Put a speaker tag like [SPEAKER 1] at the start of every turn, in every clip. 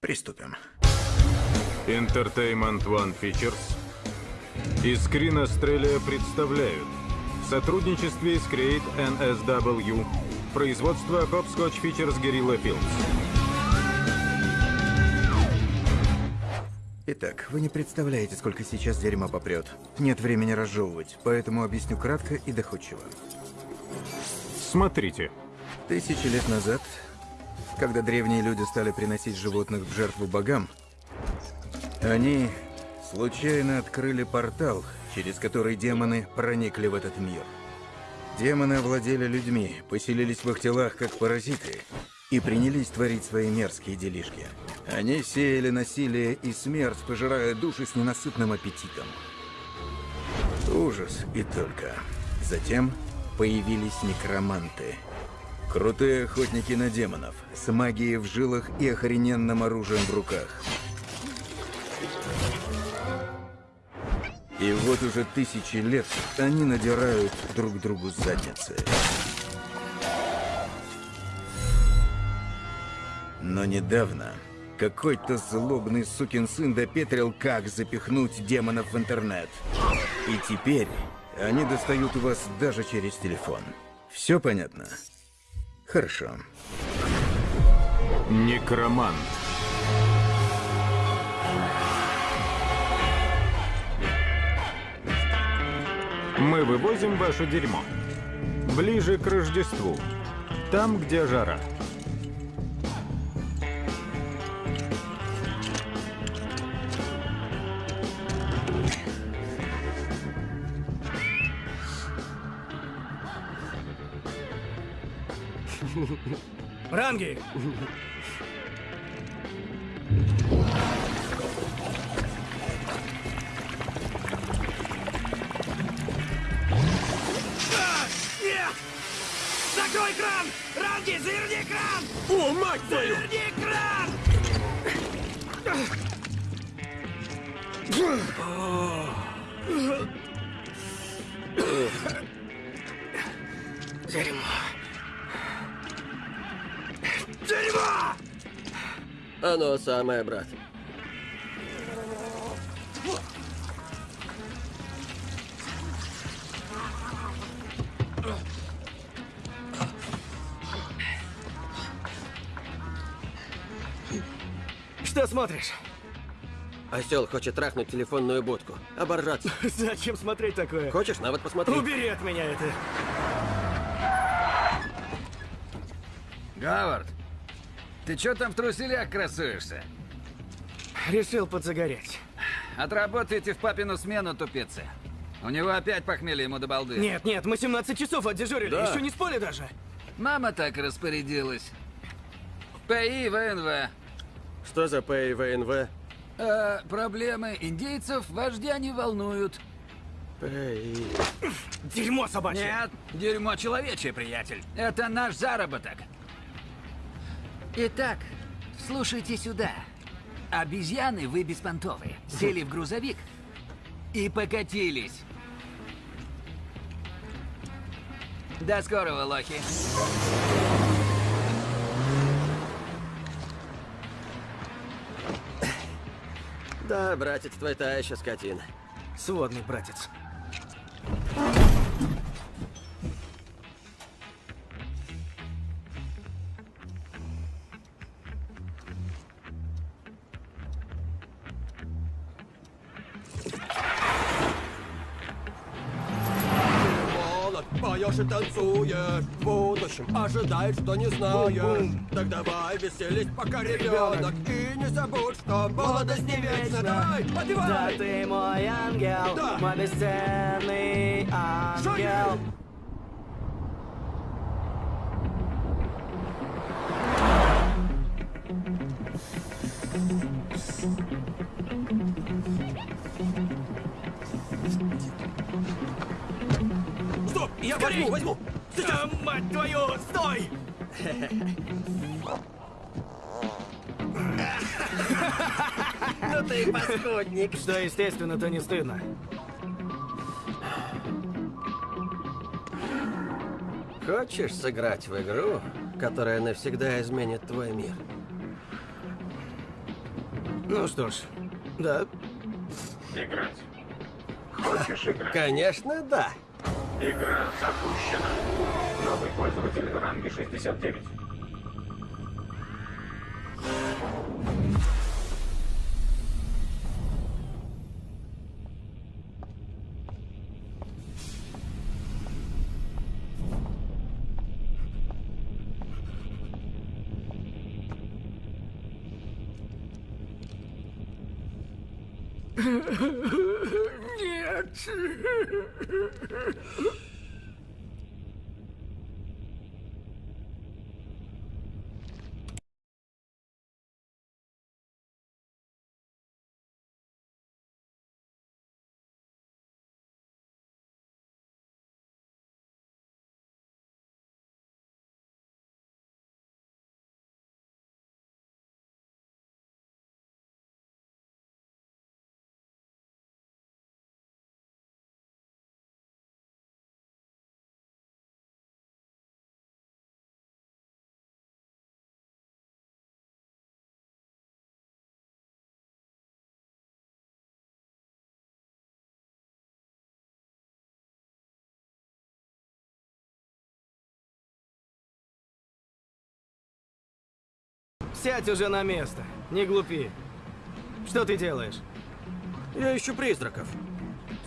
[SPEAKER 1] Приступим.
[SPEAKER 2] Entertainment One Features и Screen Australia представляют в сотрудничестве с Create NSW производство Hopscotch Features Guerrilla Films.
[SPEAKER 1] Итак, вы не представляете, сколько сейчас дерьма попрет. Нет времени разжевывать, поэтому объясню кратко и доходчиво.
[SPEAKER 2] Смотрите.
[SPEAKER 1] Тысячи лет назад, когда древние люди стали приносить животных в жертву богам, они случайно открыли портал, через который демоны проникли в этот мир. Демоны овладели людьми, поселились в их телах как паразиты и принялись творить свои мерзкие делишки. Они сеяли насилие и смерть, пожирая души с ненасытным аппетитом. Ужас и только. Затем появились некроманты. Крутые охотники на демонов, с магией в жилах и охрененным оружием в руках. И вот уже тысячи лет они надирают друг другу задницы. Но недавно какой-то злобный сукин сын допетрил, как запихнуть демонов в интернет. И теперь они достают вас даже через телефон. Все понятно? Хорошо.
[SPEAKER 2] Некромант. Мы вывозим ваше дерьмо. Ближе к Рождеству. Там, где жара.
[SPEAKER 3] Ранги! Закрой кран! Ранги, заверни кран!
[SPEAKER 4] О, мать твою!
[SPEAKER 3] Заверни кран! Дерьмо. Дерьмо!
[SPEAKER 4] Оно самое, брат.
[SPEAKER 3] Что смотришь?
[SPEAKER 4] Осел хочет трахнуть телефонную будку. Оборжаться.
[SPEAKER 3] Зачем смотреть такое?
[SPEAKER 4] Хочешь, на вот посмотри.
[SPEAKER 3] Убери от меня это.
[SPEAKER 5] Говард, ты чё там в труселях красуешься?
[SPEAKER 3] Решил подзагореть.
[SPEAKER 5] Отработайте в папину смену, тупицы. У него опять похмелье ему до балды.
[SPEAKER 3] Нет, нет, мы 17 часов отдежурили,
[SPEAKER 5] Да.
[SPEAKER 3] еще не спали даже.
[SPEAKER 5] Мама так распорядилась. ПИ ВНВ.
[SPEAKER 4] Что за ПИВНВ?
[SPEAKER 5] Э, проблемы индейцев вождя не волнуют.
[SPEAKER 4] ПИ...
[SPEAKER 3] Дерьмо собачье.
[SPEAKER 5] Нет, дерьмо человечье, приятель. Это наш заработок. Итак, слушайте сюда. Обезьяны вы беспонтовые. Сели в грузовик и покатились. До скорого, лохи.
[SPEAKER 4] Да, братец, твой та еще скотина.
[SPEAKER 3] Сводный братец.
[SPEAKER 6] И танцуешь В будущем ожидай, что не знаешь Так давай веселись, пока ребенок И не забудь, что молодость не вечна Давай,
[SPEAKER 3] Да
[SPEAKER 6] подбивай!
[SPEAKER 3] ты мой ангел,
[SPEAKER 6] Да.
[SPEAKER 3] мой бесценный ангел.
[SPEAKER 6] Шагай! Я возьму, возьму!
[SPEAKER 3] Да, мать твою, стой!
[SPEAKER 4] Ну ты паскудник.
[SPEAKER 3] Что естественно, то не стыдно.
[SPEAKER 4] Хочешь сыграть в игру, которая навсегда изменит твой мир?
[SPEAKER 3] Ну что ж, да.
[SPEAKER 7] Играть. Хочешь играть?
[SPEAKER 4] Конечно, да.
[SPEAKER 7] Игра запущена. Новый пользователь в ранге 69.
[SPEAKER 3] 吃 Сядь уже на место. Не глупи. Что ты делаешь?
[SPEAKER 4] Я ищу призраков.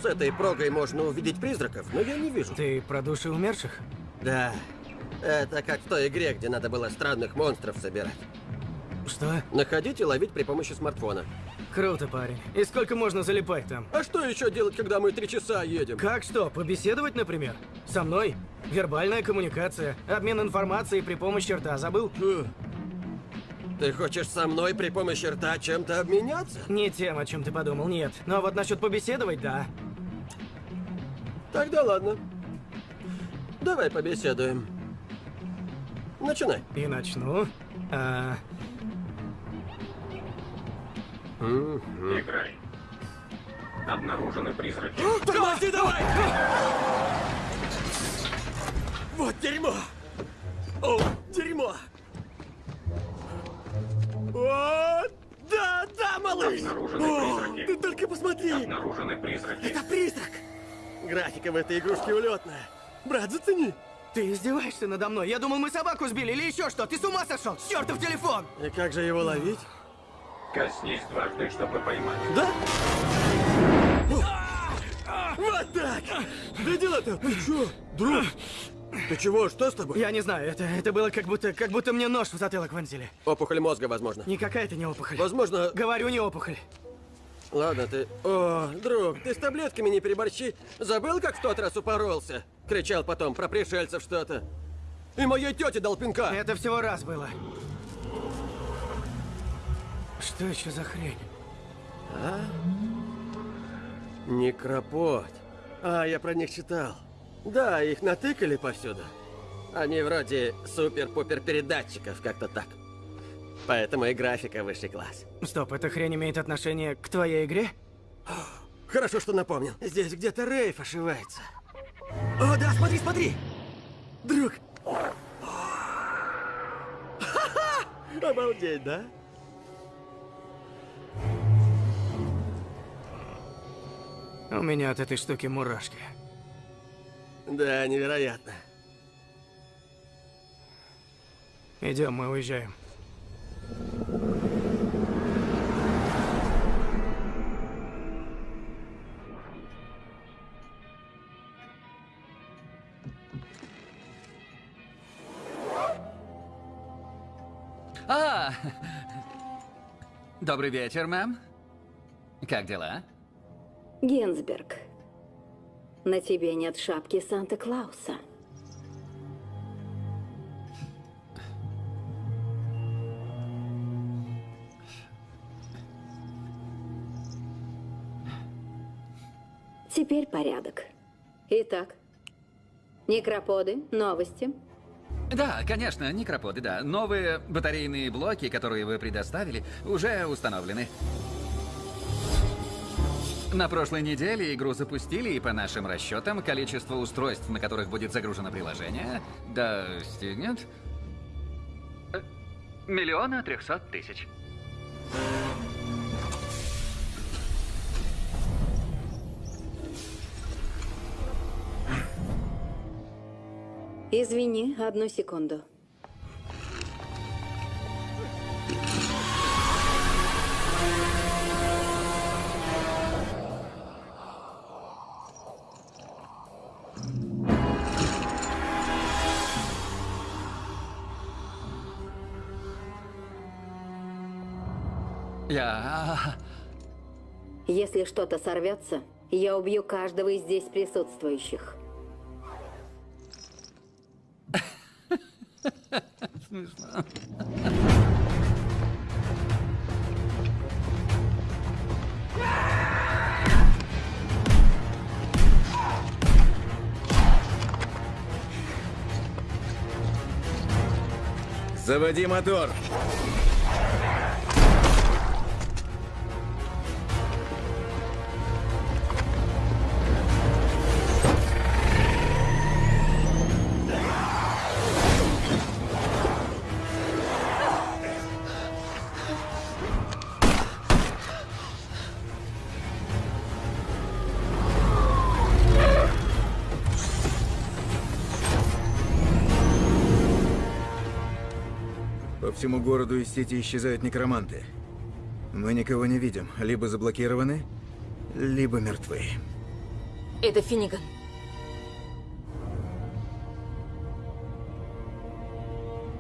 [SPEAKER 4] С этой прогой можно увидеть призраков, но я не вижу.
[SPEAKER 3] Ты про души умерших?
[SPEAKER 4] Да. Это как в той игре, где надо было странных монстров собирать.
[SPEAKER 3] Что?
[SPEAKER 4] Находить и ловить при помощи смартфона.
[SPEAKER 3] Круто, парень. И сколько можно залипать там?
[SPEAKER 4] А что еще делать, когда мы три часа едем?
[SPEAKER 3] Как что, побеседовать, например? Со мной? Вербальная коммуникация, обмен информацией при помощи рта, забыл?
[SPEAKER 4] Ты хочешь со мной при помощи рта чем-то обменяться?
[SPEAKER 3] Не тем, о чем ты подумал, нет. Но вот насчет побеседовать, да.
[SPEAKER 4] Тогда ладно. Давай побеседуем. Начинай.
[SPEAKER 3] И начну. А,
[SPEAKER 7] Играй. Обнаружены призраки.
[SPEAKER 4] Тормози давай! Вот дерьмо! О, дерьмо! О, да, да, малыш!
[SPEAKER 7] Обнаружены
[SPEAKER 4] О,
[SPEAKER 7] призраки.
[SPEAKER 4] ты только посмотри!
[SPEAKER 7] Обнаружены призраки.
[SPEAKER 4] Это призрак! Графика в этой игрушке улетная. Брат, зацени!
[SPEAKER 3] ты издеваешься надо мной? Я думал, мы собаку сбили или еще что? Ты с ума сошел? Чертов телефон!
[SPEAKER 4] И как же его ловить?
[SPEAKER 7] Коснись дважды, чтобы поймать.
[SPEAKER 4] Да? Вот так! Видел это? Ты чё, друг? Ты чего? Что с тобой?
[SPEAKER 3] Я не знаю, это, это было как будто, как будто мне нож в затылок вонзили.
[SPEAKER 4] Опухоль мозга, возможно.
[SPEAKER 3] Никакая это не опухоль.
[SPEAKER 4] Возможно...
[SPEAKER 3] Говорю, не опухоль.
[SPEAKER 4] Ладно, ты... О, друг, ты с таблетками не переборщи. Забыл, как в тот раз упоролся? Кричал потом про пришельцев что-то. И моей тете дал пинка.
[SPEAKER 3] Это всего раз было. Что еще за хрень?
[SPEAKER 4] Некропот. А, я про них читал. Да, их натыкали повсюду. Они вроде супер-пупер передатчиков, как-то так. Поэтому и графика высший класс.
[SPEAKER 3] Стоп, эта хрень имеет отношение к твоей игре?
[SPEAKER 4] Хорошо, что напомнил. Здесь где-то Рейф ошивается. О, да, смотри, смотри! Друг! Ха-ха! Обалдеть, да?
[SPEAKER 3] У меня от этой штуки мурашки.
[SPEAKER 4] Да, невероятно.
[SPEAKER 3] Идем, мы уезжаем.
[SPEAKER 8] А! Добрый вечер, мэм. Как дела?
[SPEAKER 9] Генсберг, на тебе нет шапки Санта-Клауса. Теперь порядок. Итак, некроподы, новости.
[SPEAKER 8] Да, конечно, некроподы, да. Новые батарейные блоки, которые вы предоставили, уже установлены. На прошлой неделе игру запустили, и по нашим расчетам, количество устройств, на которых будет загружено приложение, достигнет... Э, миллиона трехсот тысяч.
[SPEAKER 9] Извини, одну секунду.
[SPEAKER 8] Я...
[SPEAKER 9] Если что-то сорвется, я убью каждого из здесь присутствующих.
[SPEAKER 1] Заводи мотор! Всему городу из сети исчезают некроманты. Мы никого не видим. Либо заблокированы, либо мертвы.
[SPEAKER 10] Это Финниган.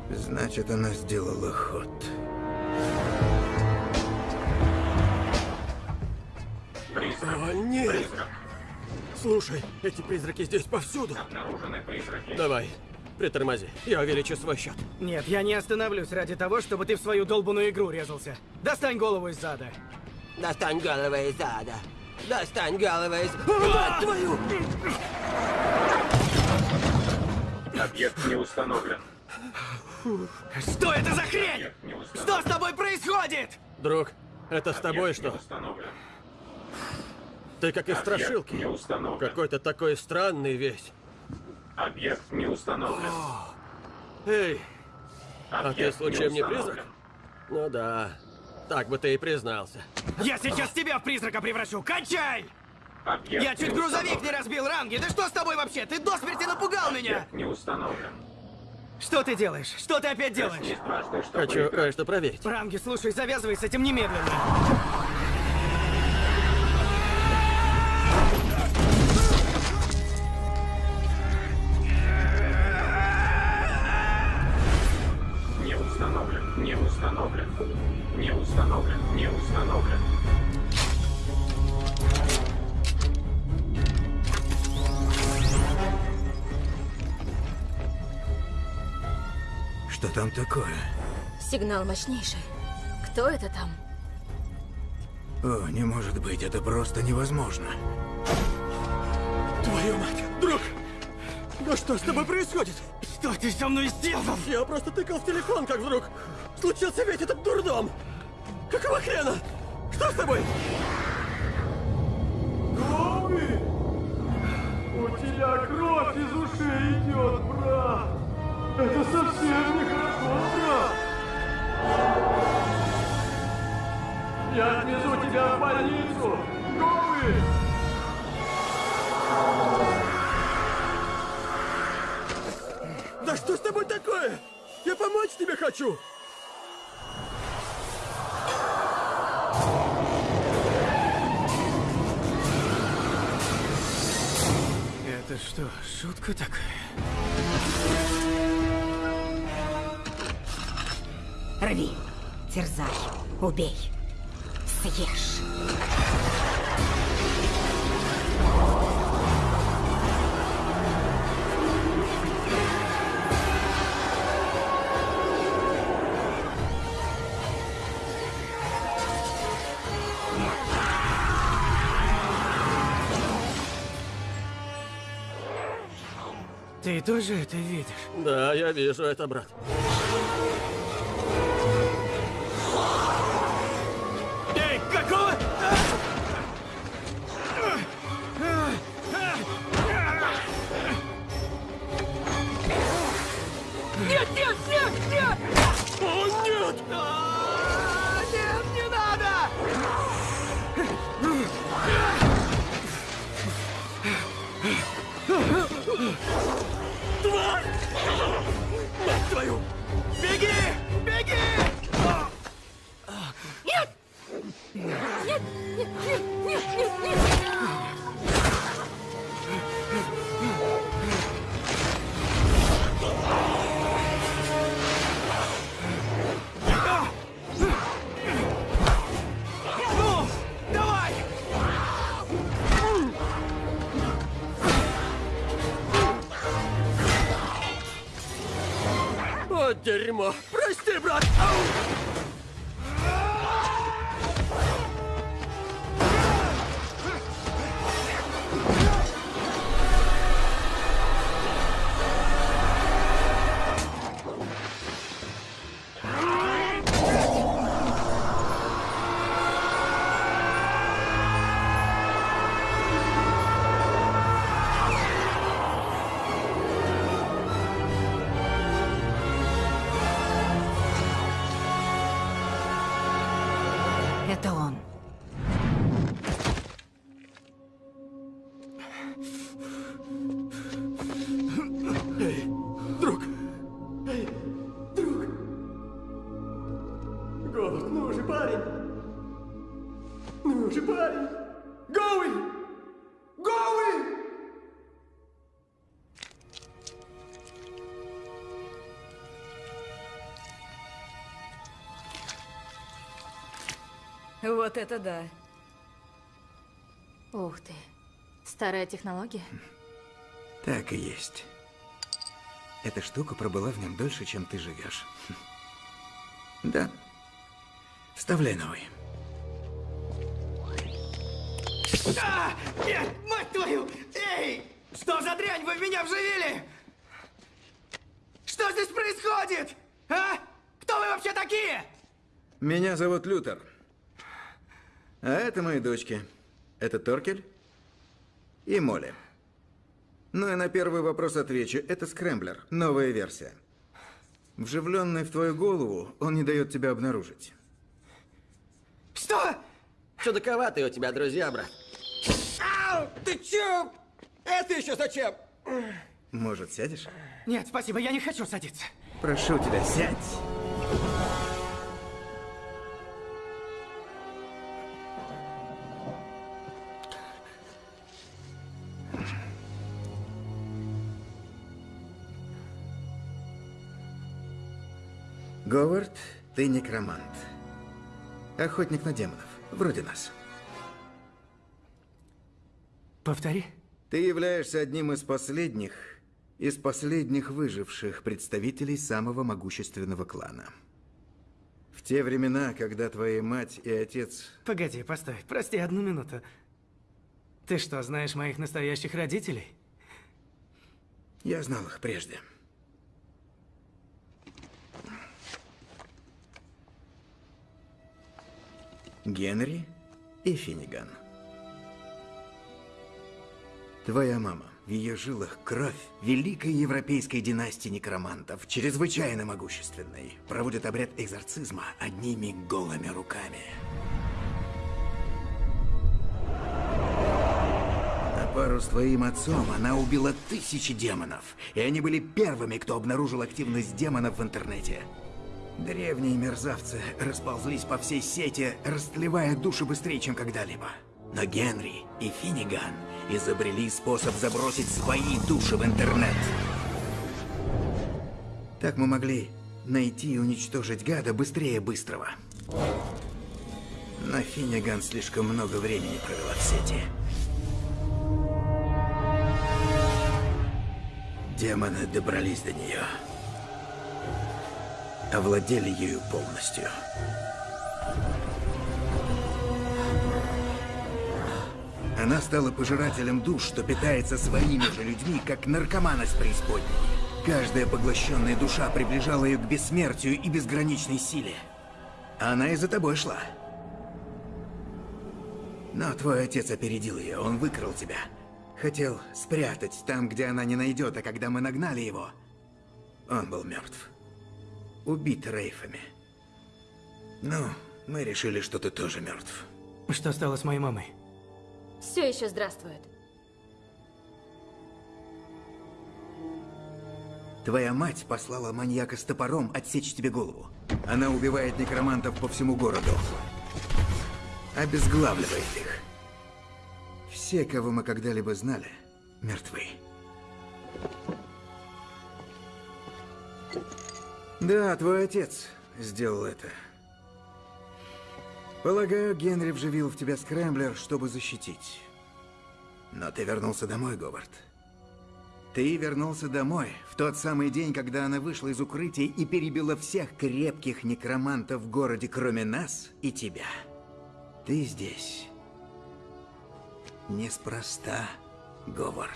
[SPEAKER 1] Значит, она сделала ход.
[SPEAKER 7] Призрак.
[SPEAKER 4] О, нет!
[SPEAKER 7] Призрак.
[SPEAKER 4] Слушай, эти призраки здесь повсюду.
[SPEAKER 7] Обнаружены призраки.
[SPEAKER 4] Давай, притормози. Я увеличу свой счет.
[SPEAKER 3] Нет, я не остановлюсь ради того, чтобы ты в свою долбанную игру резался. Достань голову из зада.
[SPEAKER 4] Достань голову из ада. Достань голову из... Мать твою!
[SPEAKER 7] Объект не установлен.
[SPEAKER 3] Что это за хрень? Что с тобой происходит?
[SPEAKER 4] Друг, это с тобой что?
[SPEAKER 7] установлен.
[SPEAKER 4] Ты как из страшилки.
[SPEAKER 7] не установлен.
[SPEAKER 4] Какой-то такой странный весь.
[SPEAKER 7] Объект не установлен.
[SPEAKER 4] Эй, а ты
[SPEAKER 7] Объект
[SPEAKER 4] случаем не призрак? Ну да. Так бы ты и признался.
[SPEAKER 3] Я сейчас тебя в призрака превращу. Кончай!
[SPEAKER 7] Объект
[SPEAKER 3] Я чуть
[SPEAKER 7] не
[SPEAKER 3] грузовик не разбил, Ранги. Да что с тобой вообще? Ты до смерти напугал меня.
[SPEAKER 7] Объект не установлен.
[SPEAKER 3] Что ты делаешь? Что ты опять делаешь?
[SPEAKER 7] Дважды, чтобы
[SPEAKER 4] Хочу кое-что проверить.
[SPEAKER 3] Ранги, слушай, завязывай с этим немедленно.
[SPEAKER 7] Установлен. Не установлен.
[SPEAKER 1] Что там такое?
[SPEAKER 10] Сигнал мощнейший. Кто это там?
[SPEAKER 1] О, не может быть, это просто невозможно.
[SPEAKER 4] Твою мать! Друг! Ну что с тобой происходит?
[SPEAKER 3] Что ты со мной сделал?
[SPEAKER 4] Я просто тыкал в телефон, как вдруг случился весь этот дурдом! Какого хрена? Что с тобой?
[SPEAKER 11] Гоби! У тебя кровь из ушей идет, брат! Это совсем нехорошо, брат! Я отвезу тебя в больницу! Гоби!
[SPEAKER 4] Да что с тобой такое? Я помочь тебе хочу!
[SPEAKER 3] Это что, шутка такая?
[SPEAKER 10] Рви, терзай, убей, съешь.
[SPEAKER 3] Ты тоже это видишь?
[SPEAKER 4] Да, я вижу это, брат.
[SPEAKER 3] Ну
[SPEAKER 4] же, парень. Гоуи! Гоуи!
[SPEAKER 10] Вот это да.
[SPEAKER 9] Ух ты. Старая технология?
[SPEAKER 1] Так и есть. Эта штука пробыла в нем дольше, чем ты живешь. Да. Вставляй новый.
[SPEAKER 3] А! Нет, мать твою! Эй! Что за дрянь вы в меня вживили? Что здесь происходит? А? Кто вы вообще такие?
[SPEAKER 1] Меня зовут Лютер. А это мои дочки. Это Торкель и Молли. Ну и на первый вопрос отвечу. Это скрэмблер, новая версия. Вживленный в твою голову, он не дает тебя обнаружить.
[SPEAKER 3] Что?
[SPEAKER 12] Чудаковатые у тебя друзья, брат.
[SPEAKER 4] Ау! Ты чё? Это еще зачем?
[SPEAKER 1] Может, сядешь?
[SPEAKER 3] Нет, спасибо, я не хочу садиться.
[SPEAKER 1] Прошу тебя, сядь. Говард, ты некромант. Охотник на демонов. Вроде нас.
[SPEAKER 3] Повтори.
[SPEAKER 1] Ты являешься одним из последних, из последних выживших представителей самого могущественного клана. В те времена, когда твоя мать и отец...
[SPEAKER 3] Погоди, постой, прости одну минуту. Ты что, знаешь моих настоящих родителей?
[SPEAKER 1] Я знал их прежде. Генри и Финниган. Твоя мама. В ее жилах кровь великой европейской династии некромантов, чрезвычайно могущественной, проводит обряд экзорцизма одними голыми руками. На пару с твоим отцом она убила тысячи демонов, и они были первыми, кто обнаружил активность демонов в интернете. Древние мерзавцы расползлись по всей сети, растлевая души быстрее, чем когда-либо. Но Генри и Финниган изобрели способ забросить свои души в интернет. Так мы могли найти и уничтожить гада быстрее быстрого. Но Финниган слишком много времени провела в сети. Демоны добрались до нее. Овладели ею полностью. Она стала пожирателем душ, что питается своими же людьми, как наркоман из преисподней. Каждая поглощенная душа приближала ее к бессмертию и безграничной силе. Она и за тобой шла. Но твой отец опередил ее, он выкрал тебя. Хотел спрятать там, где она не найдет, а когда мы нагнали его, он был мертв. Убит рейфами. Ну, мы решили, что ты тоже мертв.
[SPEAKER 3] Что стало с моей мамой?
[SPEAKER 9] Все еще здравствует.
[SPEAKER 1] Твоя мать послала маньяка с топором отсечь тебе голову. Она убивает некромантов по всему городу. Обезглавливает их. Все, кого мы когда-либо знали, мертвы. Да, твой отец сделал это. Полагаю, Генри вживил в тебя скрэмблер, чтобы защитить. Но ты вернулся домой, Говард. Ты вернулся домой в тот самый день, когда она вышла из укрытия и перебила всех крепких некромантов в городе, кроме нас и тебя. Ты здесь. Неспроста, Говард.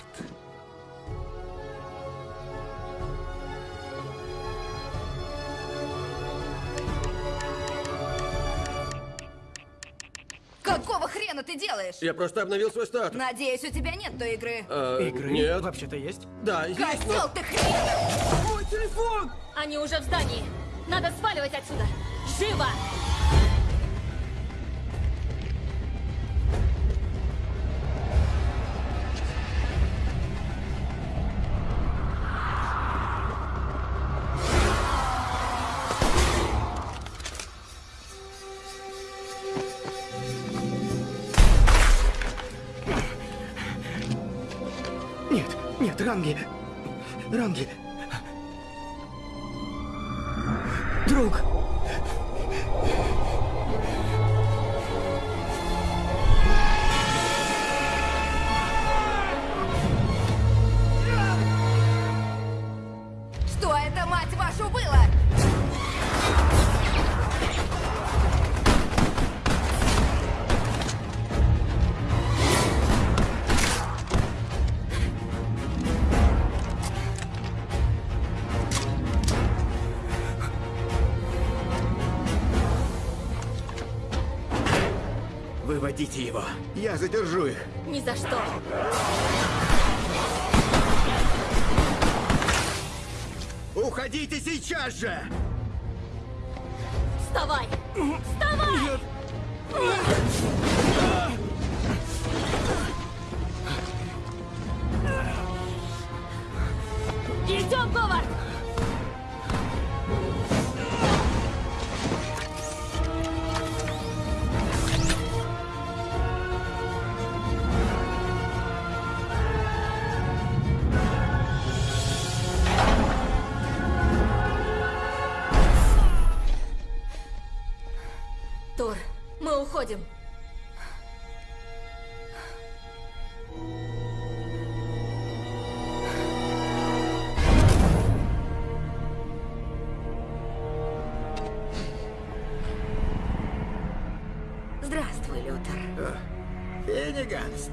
[SPEAKER 10] Какого хрена ты делаешь?
[SPEAKER 4] Я просто обновил свой статус.
[SPEAKER 10] Надеюсь, у тебя нет той игры.
[SPEAKER 4] Э,
[SPEAKER 3] Игры
[SPEAKER 4] Нет.
[SPEAKER 3] вообще-то есть?
[SPEAKER 4] Да, есть,
[SPEAKER 10] Козел
[SPEAKER 4] но...
[SPEAKER 10] ты хрен!
[SPEAKER 3] Мой телефон!
[SPEAKER 13] Они уже в здании. Надо сваливать отсюда. Живо!
[SPEAKER 3] Нет, Ранги. Ранги.
[SPEAKER 1] Выводите его. Я задержу их.
[SPEAKER 13] Ни за что.
[SPEAKER 1] Уходите сейчас же!
[SPEAKER 13] Вставай! Вставай! Идем,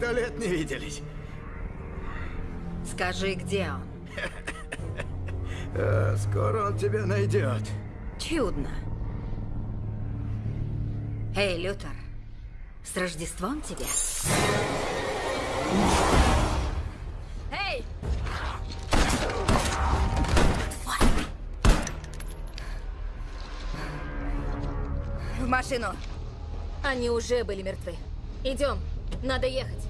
[SPEAKER 1] сто лет не виделись.
[SPEAKER 9] Скажи, где он?
[SPEAKER 1] Э, скоро он тебя найдет.
[SPEAKER 9] Чудно. Эй, Лютер, с Рождеством тебя?
[SPEAKER 13] Эй!
[SPEAKER 10] В машину.
[SPEAKER 13] Они уже были мертвы. Идем, надо ехать.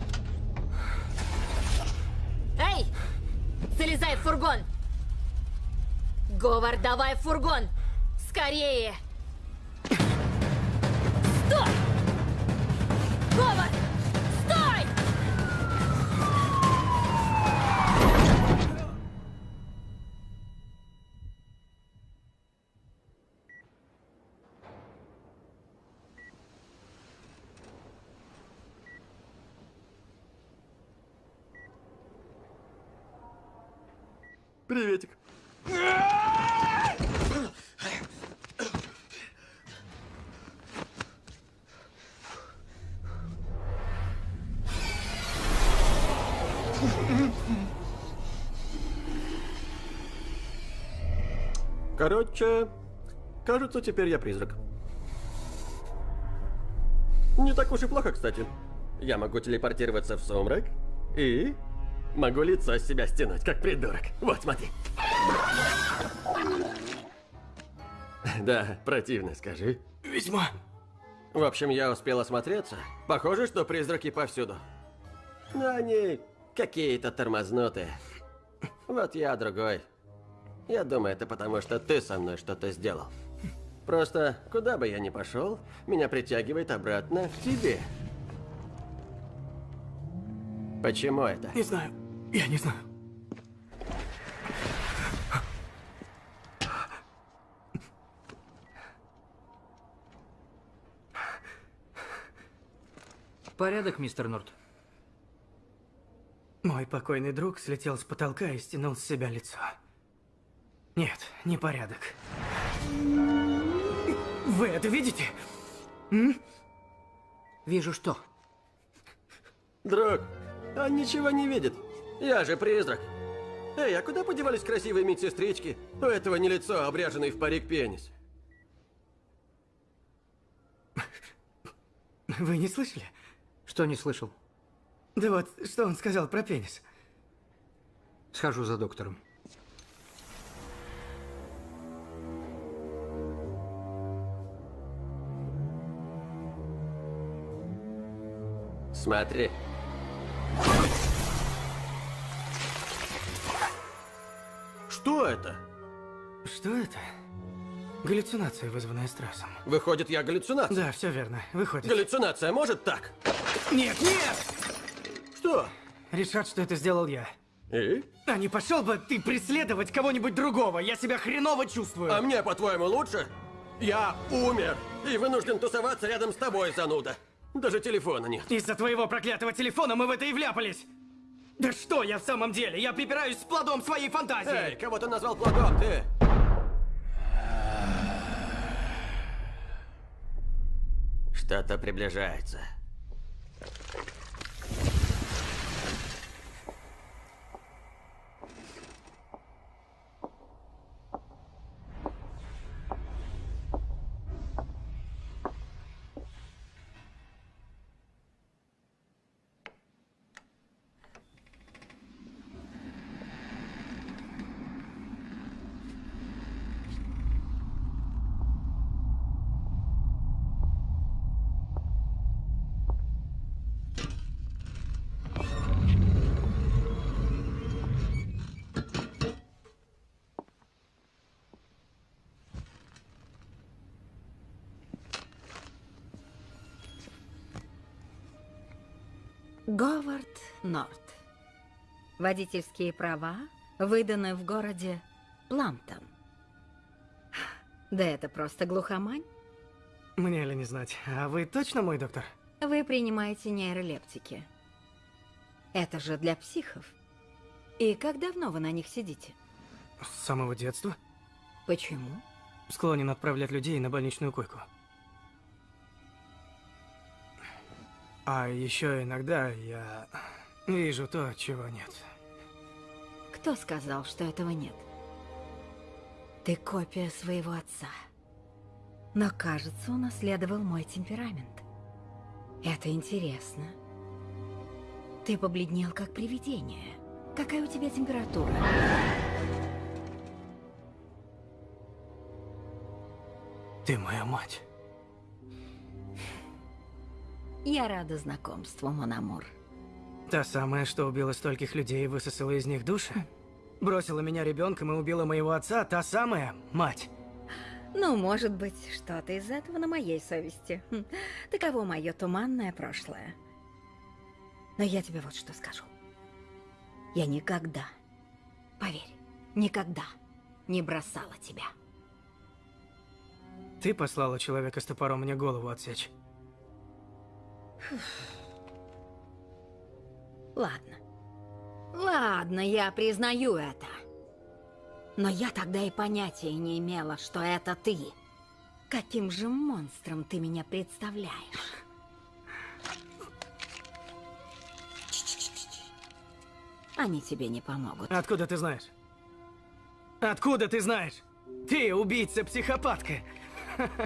[SPEAKER 13] Говор, давай фургон! Скорее! Стой! Говор! Стой!
[SPEAKER 11] Приветик. Короче, кажется, теперь я призрак. Не так уж и плохо, кстати. Я могу телепортироваться в сумрак и могу лицо с себя стянуть, как придурок. Вот, смотри. Да, противно, скажи.
[SPEAKER 3] Ведьма.
[SPEAKER 4] В общем, я успел осмотреться. Похоже, что призраки повсюду. Но они какие-то тормознутые. Вот я другой. Я думаю, это потому, что ты со мной что-то сделал. Просто, куда бы я ни пошел, меня притягивает обратно к тебе. Почему это?
[SPEAKER 3] Не знаю. Я не знаю.
[SPEAKER 14] Порядок, мистер Норт.
[SPEAKER 3] Мой покойный друг слетел с потолка и стянул с себя лицо. Нет, не порядок. Вы это видите? М?
[SPEAKER 14] Вижу что.
[SPEAKER 4] Друг, он ничего не видит. Я же призрак. Эй, а куда подевались красивые медсестрички? У этого не лицо, а обряженный в парик пенис.
[SPEAKER 3] Вы не слышали?
[SPEAKER 14] Что не слышал?
[SPEAKER 3] Да вот, что он сказал про пенис?
[SPEAKER 14] Схожу за доктором.
[SPEAKER 4] Смотри. Что это?
[SPEAKER 3] Что это? Галлюцинация, вызванная стрессом.
[SPEAKER 4] Выходит, я галлюцинация?
[SPEAKER 3] Да, все верно. Выходит.
[SPEAKER 4] Галлюцинация может так?
[SPEAKER 3] Нет, нет!
[SPEAKER 4] Что?
[SPEAKER 3] Решат, что это сделал я.
[SPEAKER 4] И?
[SPEAKER 3] А не пошел бы ты преследовать кого-нибудь другого? Я себя хреново чувствую.
[SPEAKER 4] А мне, по-твоему, лучше? Я умер и вынужден тусоваться рядом с тобой, зануда. Даже телефона нет.
[SPEAKER 3] Из-за твоего проклятого телефона мы в это и вляпались. Да что я в самом деле? Я припираюсь с плодом своей фантазии.
[SPEAKER 4] Эй, кого ты назвал плодом, ты? Что-то приближается.
[SPEAKER 9] Говард Норт. Водительские права выданы в городе Пламптон. Да это просто глухомань.
[SPEAKER 3] Мне ли не знать. А вы точно мой доктор?
[SPEAKER 9] Вы принимаете нейролептики. Это же для психов. И как давно вы на них сидите?
[SPEAKER 3] С самого детства.
[SPEAKER 9] Почему?
[SPEAKER 3] Склонен отправлять людей на больничную койку. А еще иногда я вижу то, чего нет.
[SPEAKER 9] Кто сказал, что этого нет? Ты копия своего отца. Но, кажется, унаследовал мой темперамент. Это интересно. Ты побледнел, как привидение. Какая у тебя температура?
[SPEAKER 3] Ты моя мать.
[SPEAKER 9] Я рада знакомству, Мономур.
[SPEAKER 3] Та самая, что убила стольких людей и высосала из них души? Бросила меня ребенком и убила моего отца, та самая мать.
[SPEAKER 9] Ну, может быть, что-то из этого на моей совести. Хм, Таково мое туманное прошлое. Но я тебе вот что скажу. Я никогда, поверь, никогда не бросала тебя.
[SPEAKER 3] Ты послала человека с топором мне голову отсечь.
[SPEAKER 9] Ладно. Ладно, я признаю это. Но я тогда и понятия не имела, что это ты. Каким же монстром ты меня представляешь? Они тебе не помогут.
[SPEAKER 3] Откуда ты знаешь? Откуда ты знаешь? Ты убийца-психопатка.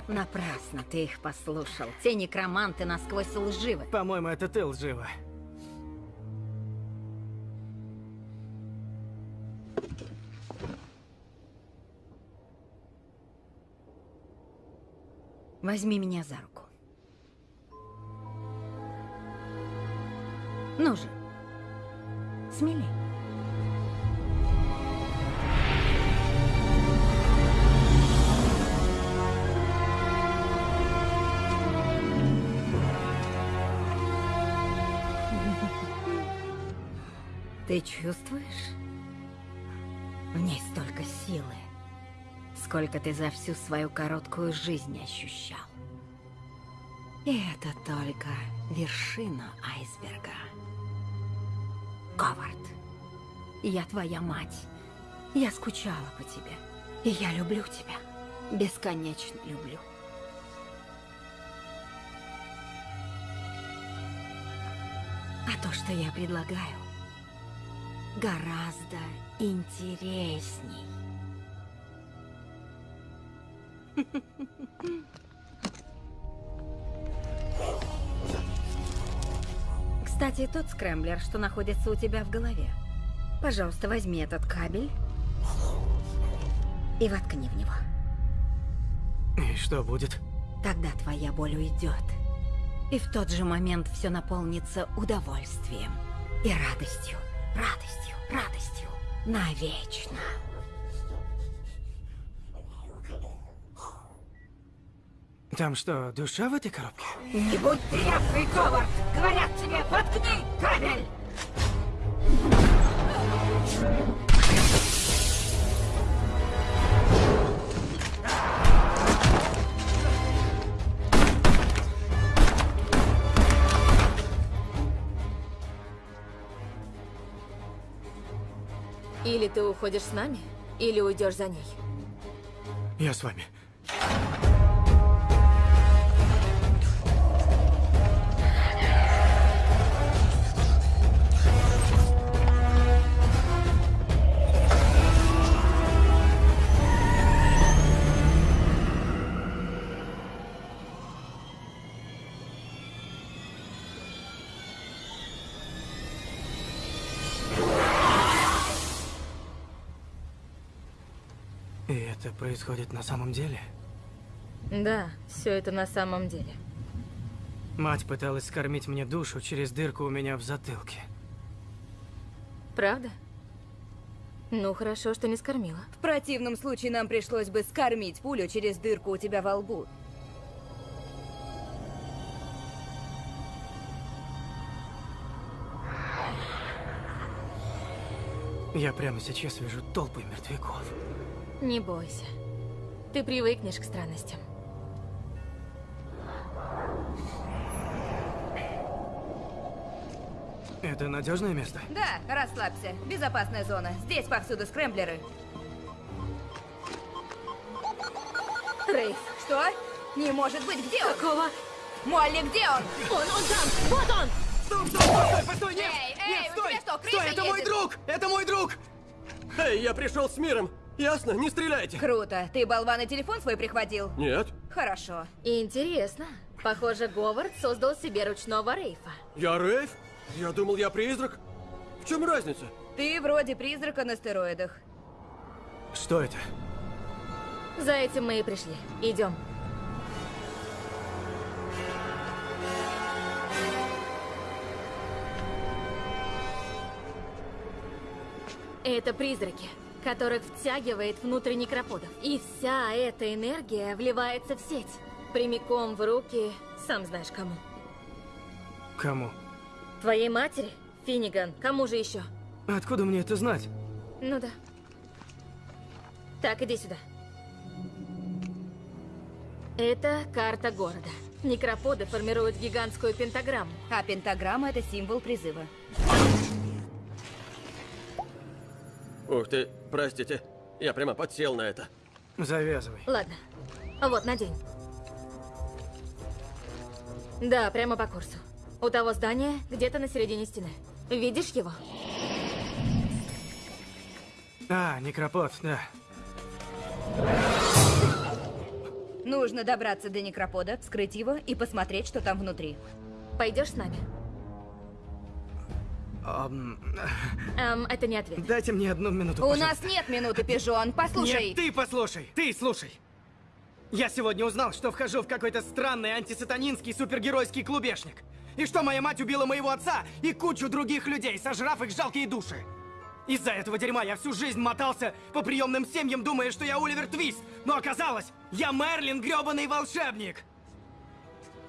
[SPEAKER 9] Напрасно ты их послушал. Те некроманты насквозь лживы.
[SPEAKER 3] По-моему, это ты лжива.
[SPEAKER 9] Возьми меня за руку. Ну же, смелей. Ты чувствуешь? В ней столько силы, сколько ты за всю свою короткую жизнь ощущал. И это только вершина айсберга. Говард, я твоя мать. Я скучала по тебе. И я люблю тебя. Бесконечно люблю. А то, что я предлагаю, гораздо интересней. Кстати, тот скрэмблер, что находится у тебя в голове. Пожалуйста, возьми этот кабель и воткни в него.
[SPEAKER 3] И что будет?
[SPEAKER 9] Тогда твоя боль уйдет. И в тот же момент все наполнится удовольствием и радостью, радостью, радостью. Навечно.
[SPEAKER 3] Там что, душа в этой коробке?
[SPEAKER 9] Не будь тряпкой, Говард! Говорят тебе, воткни кабель!
[SPEAKER 13] Или ты уходишь с нами, или уйдешь за ней.
[SPEAKER 3] Я с вами. Происходит на самом деле?
[SPEAKER 13] Да, все это на самом деле.
[SPEAKER 3] Мать пыталась скормить мне душу через дырку у меня в затылке.
[SPEAKER 13] Правда? Ну, хорошо, что не скормила.
[SPEAKER 15] В противном случае нам пришлось бы скормить пулю через дырку у тебя во лбу.
[SPEAKER 3] Я прямо сейчас вижу толпы мертвяков.
[SPEAKER 13] Не бойся. Ты привыкнешь к странностям.
[SPEAKER 3] Это надежное место?
[SPEAKER 15] Да, расслабься. Безопасная зона. Здесь повсюду скрэмблеры.
[SPEAKER 13] Рейф.
[SPEAKER 15] Что? Не может быть, где он?
[SPEAKER 13] Какого?
[SPEAKER 15] Молли, где он?
[SPEAKER 13] Он, он там! Вот он!
[SPEAKER 3] Стоп, стоп, стоп, стой, постой, нет!
[SPEAKER 15] Эй,
[SPEAKER 3] нет,
[SPEAKER 15] эй, у
[SPEAKER 3] стой!
[SPEAKER 15] тебя что, крыша
[SPEAKER 3] стой, это мой
[SPEAKER 15] едет?
[SPEAKER 3] друг! Это мой друг! Эй, я пришел с миром! Ясно? Не стреляйте!
[SPEAKER 15] Круто. Ты, болван, и телефон свой прихватил?
[SPEAKER 4] Нет,
[SPEAKER 15] Хорошо.
[SPEAKER 13] Интересно. Похоже, Говард создал себе ручного Рейфа.
[SPEAKER 4] я Рейв? Я думал, я призрак. В чем разница?
[SPEAKER 15] Ты вроде призрака на стероидах.
[SPEAKER 3] Что это?
[SPEAKER 13] За этим мы и пришли. Идем. Это призраки, которых втягивает внутрь некроподов. И вся эта энергия вливается в сеть. Прямиком в руки, сам знаешь кому.
[SPEAKER 3] Кому?
[SPEAKER 13] Твоей матери? Финниган. Кому же еще?
[SPEAKER 3] Откуда мне это знать?
[SPEAKER 13] Ну да. Так, иди сюда. Это карта города. Некроподы формируют гигантскую пентаграмму.
[SPEAKER 15] А пентаграмма — это символ призыва.
[SPEAKER 4] Ух ты, простите. Я прямо подсел на это.
[SPEAKER 3] Завязывай.
[SPEAKER 13] Ладно. Вот, надень. Да, прямо по курсу. У того здания где-то на середине стены. Видишь его?
[SPEAKER 3] А, некропод, да.
[SPEAKER 15] Нужно добраться до некропода, вскрыть его и посмотреть, что там внутри.
[SPEAKER 13] Пойдешь с нами? Эм, это не ответ.
[SPEAKER 3] дайте мне одну минуту,
[SPEAKER 15] У
[SPEAKER 3] пожалуйста.
[SPEAKER 15] нас нет минуты, пижон. Послушай.
[SPEAKER 3] Нет, ты послушай, ты слушай. Я сегодня узнал, что вхожу в какой-то странный антисатанинский супергеройский клубешник. И что моя мать убила моего отца и кучу других людей, сожрав их жалкие души. Из-за этого дерьма я всю жизнь мотался по приемным семьям, думая, что я Оливер Твист. Но оказалось, я Мерлин, грёбаный волшебник.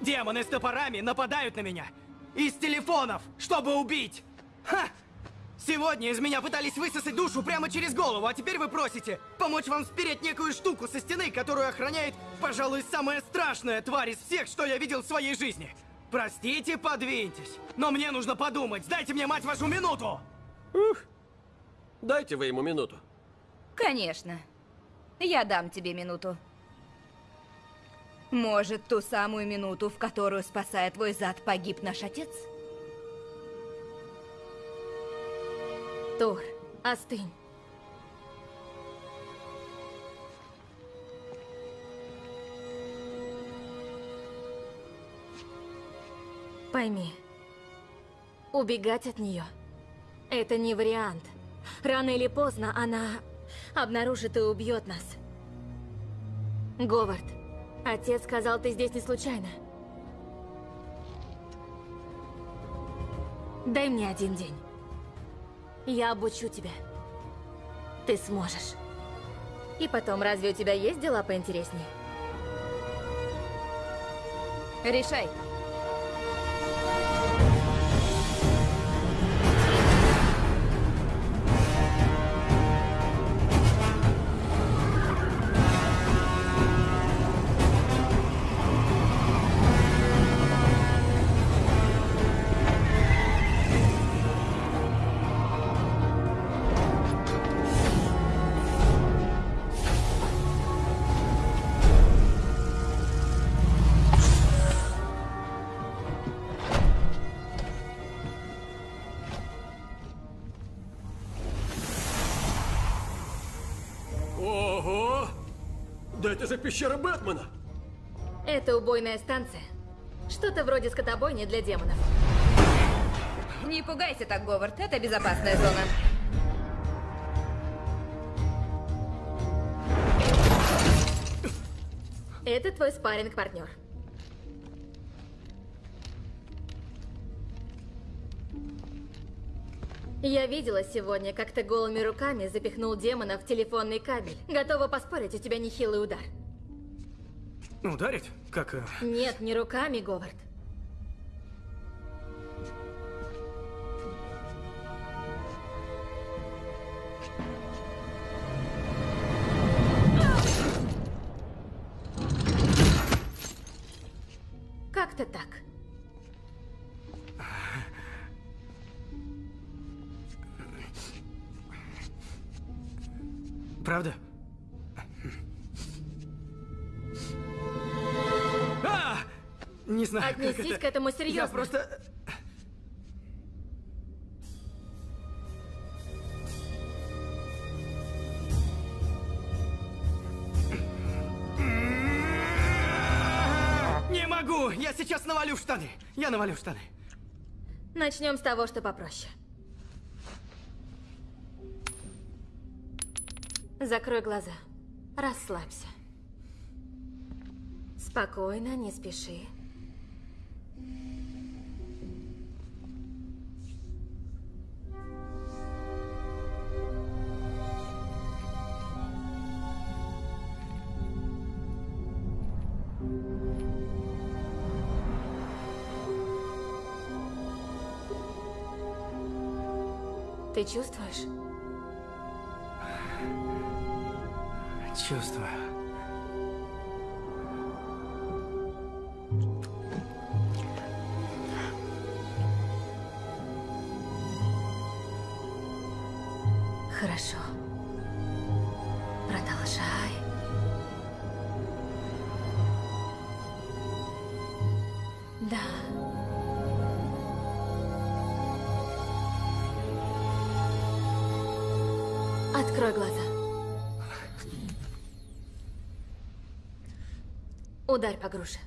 [SPEAKER 3] Демоны с топорами нападают на меня. Из телефонов, чтобы убить. Ха! Сегодня из меня пытались высосать душу прямо через голову, а теперь вы просите помочь вам спереть некую штуку со стены, которую охраняет, пожалуй, самая страшная тварь из всех, что я видел в своей жизни. Простите, подвиньтесь. Но мне нужно подумать. Дайте мне, мать вашу, минуту!
[SPEAKER 4] Дайте вы ему минуту.
[SPEAKER 9] Конечно. Я дам тебе минуту. Может, ту самую минуту, в которую, спасая твой зад, погиб наш отец?
[SPEAKER 13] Тор, остынь. Пойми, убегать от нее – это не вариант. Рано или поздно она обнаружит и убьет нас. Говард, отец сказал, ты здесь не случайно. Дай мне один день. Я обучу тебя. Ты сможешь. И потом, разве у тебя есть дела поинтереснее?
[SPEAKER 9] Решай.
[SPEAKER 4] Это же пещера Бэтмена!
[SPEAKER 13] Это убойная станция. Что-то вроде скотобойни для демонов.
[SPEAKER 9] Не пугайся так, Говард. Это безопасная зона.
[SPEAKER 13] Это твой спарринг партнер Я видела сегодня, как ты голыми руками запихнул демона в телефонный кабель. Готова поспорить, у тебя нехилый удар.
[SPEAKER 3] Ударить? Как... э,
[SPEAKER 13] Нет, не руками, Говард.
[SPEAKER 3] Это...
[SPEAKER 13] к этому
[SPEAKER 3] Я
[SPEAKER 13] серьезно.
[SPEAKER 3] просто... Не могу! Я сейчас навалю в штаны! Я навалю в штаны.
[SPEAKER 13] Начнем с того, что попроще. Закрой глаза. Расслабься. Спокойно, не спеши. Ты чувствуешь?
[SPEAKER 3] Чувствую.
[SPEAKER 13] Ударь по груше.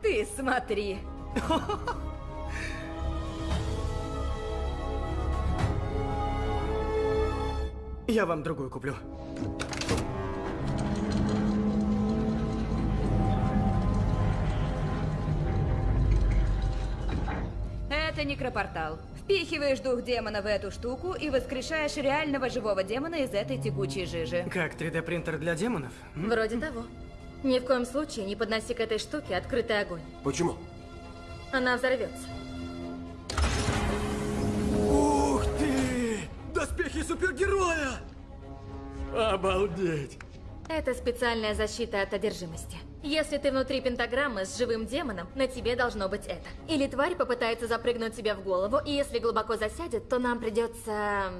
[SPEAKER 9] Ты смотри.
[SPEAKER 3] Я вам другую куплю.
[SPEAKER 9] Это некропортал. Впихиваешь дух демона в эту штуку и воскрешаешь реального живого демона из этой текучей жижи.
[SPEAKER 3] Как 3D-принтер для демонов?
[SPEAKER 13] Вроде того. Ни в коем случае не подноси к этой штуке открытый огонь.
[SPEAKER 4] Почему?
[SPEAKER 13] Она взорвется.
[SPEAKER 4] Ух ты! Доспехи супергероя! Обалдеть!
[SPEAKER 13] Это специальная защита от одержимости. Если ты внутри пентаграммы с живым демоном, на тебе должно быть это. Или тварь попытается запрыгнуть тебе в голову, и если глубоко засядет, то нам придется...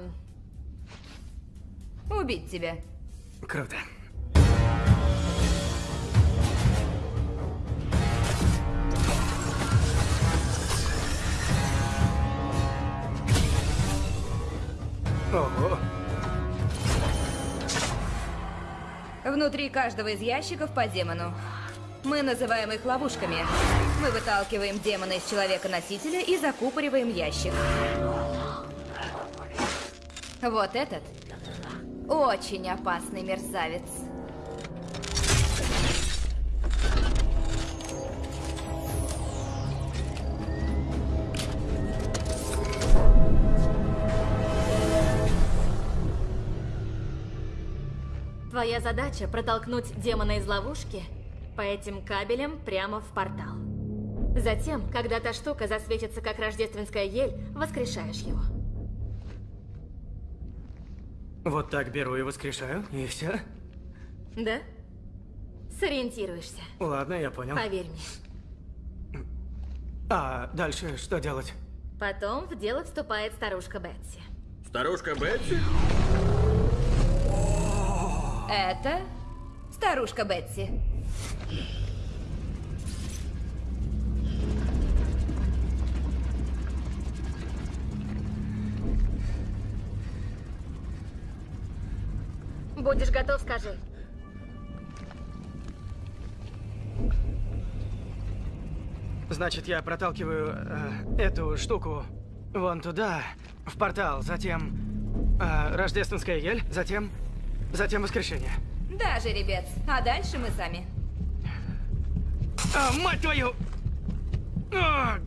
[SPEAKER 9] Убить тебя.
[SPEAKER 3] Круто. Ого.
[SPEAKER 9] Внутри каждого из ящиков по демону. Мы называем их ловушками. Мы выталкиваем демона из человека-носителя и закупориваем ящик. Вот этот очень опасный мерзавец.
[SPEAKER 13] Твоя задача протолкнуть демона из ловушки по этим кабелям прямо в портал. Затем, когда та штука засветится как рождественская ель, воскрешаешь его.
[SPEAKER 3] Вот так беру и воскрешаю, и все.
[SPEAKER 13] Да? Сориентируешься.
[SPEAKER 3] Ладно, я понял.
[SPEAKER 13] Поверь мне.
[SPEAKER 3] А дальше что делать?
[SPEAKER 13] Потом в дело вступает старушка Бетси.
[SPEAKER 4] Старушка Бетси?
[SPEAKER 9] Это старушка Бетси.
[SPEAKER 13] Будешь готов, скажи.
[SPEAKER 3] Значит, я проталкиваю э, эту штуку вон туда, в портал, затем э, рождественская ель, затем, затем воскрешение.
[SPEAKER 9] Да, жеребец. А дальше мы сами.
[SPEAKER 3] А, мать твою! О,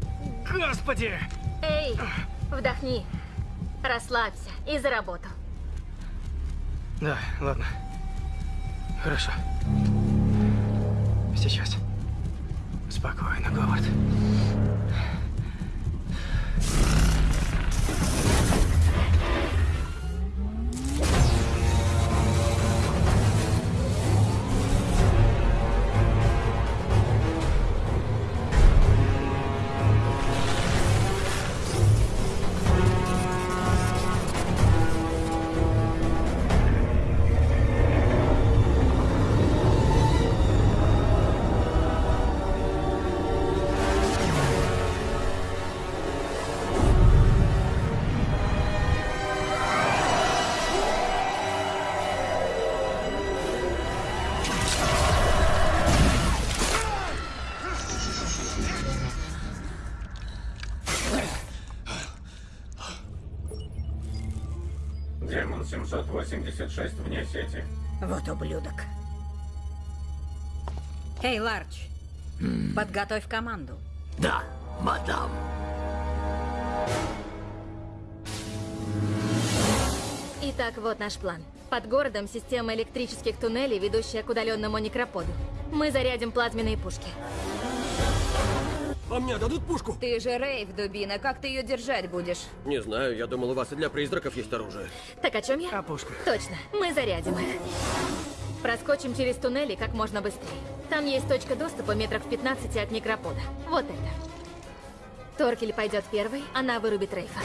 [SPEAKER 3] господи!
[SPEAKER 13] Эй, вдохни. Расслабься и за работу.
[SPEAKER 3] Да, ладно. Хорошо. Сейчас. Спокойно, Говард.
[SPEAKER 16] Вот ублюдок. Эй, Ларч, подготовь команду.
[SPEAKER 8] Да, мадам.
[SPEAKER 13] Итак, вот наш план. Под городом система электрических туннелей, ведущая к удаленному некроподу. Мы зарядим плазменные пушки.
[SPEAKER 4] А мне дадут пушку?
[SPEAKER 9] Ты же Рейв, дубина. Как ты ее держать будешь?
[SPEAKER 4] Не знаю, я думал, у вас и для призраков есть оружие.
[SPEAKER 13] Так о чем я?
[SPEAKER 3] О пушках.
[SPEAKER 13] Точно, мы зарядим их. Проскочим через туннели как можно быстрее. Там есть точка доступа метров в 15 от некропода. Вот это. Торкель пойдет первый, она вырубит Рейфа.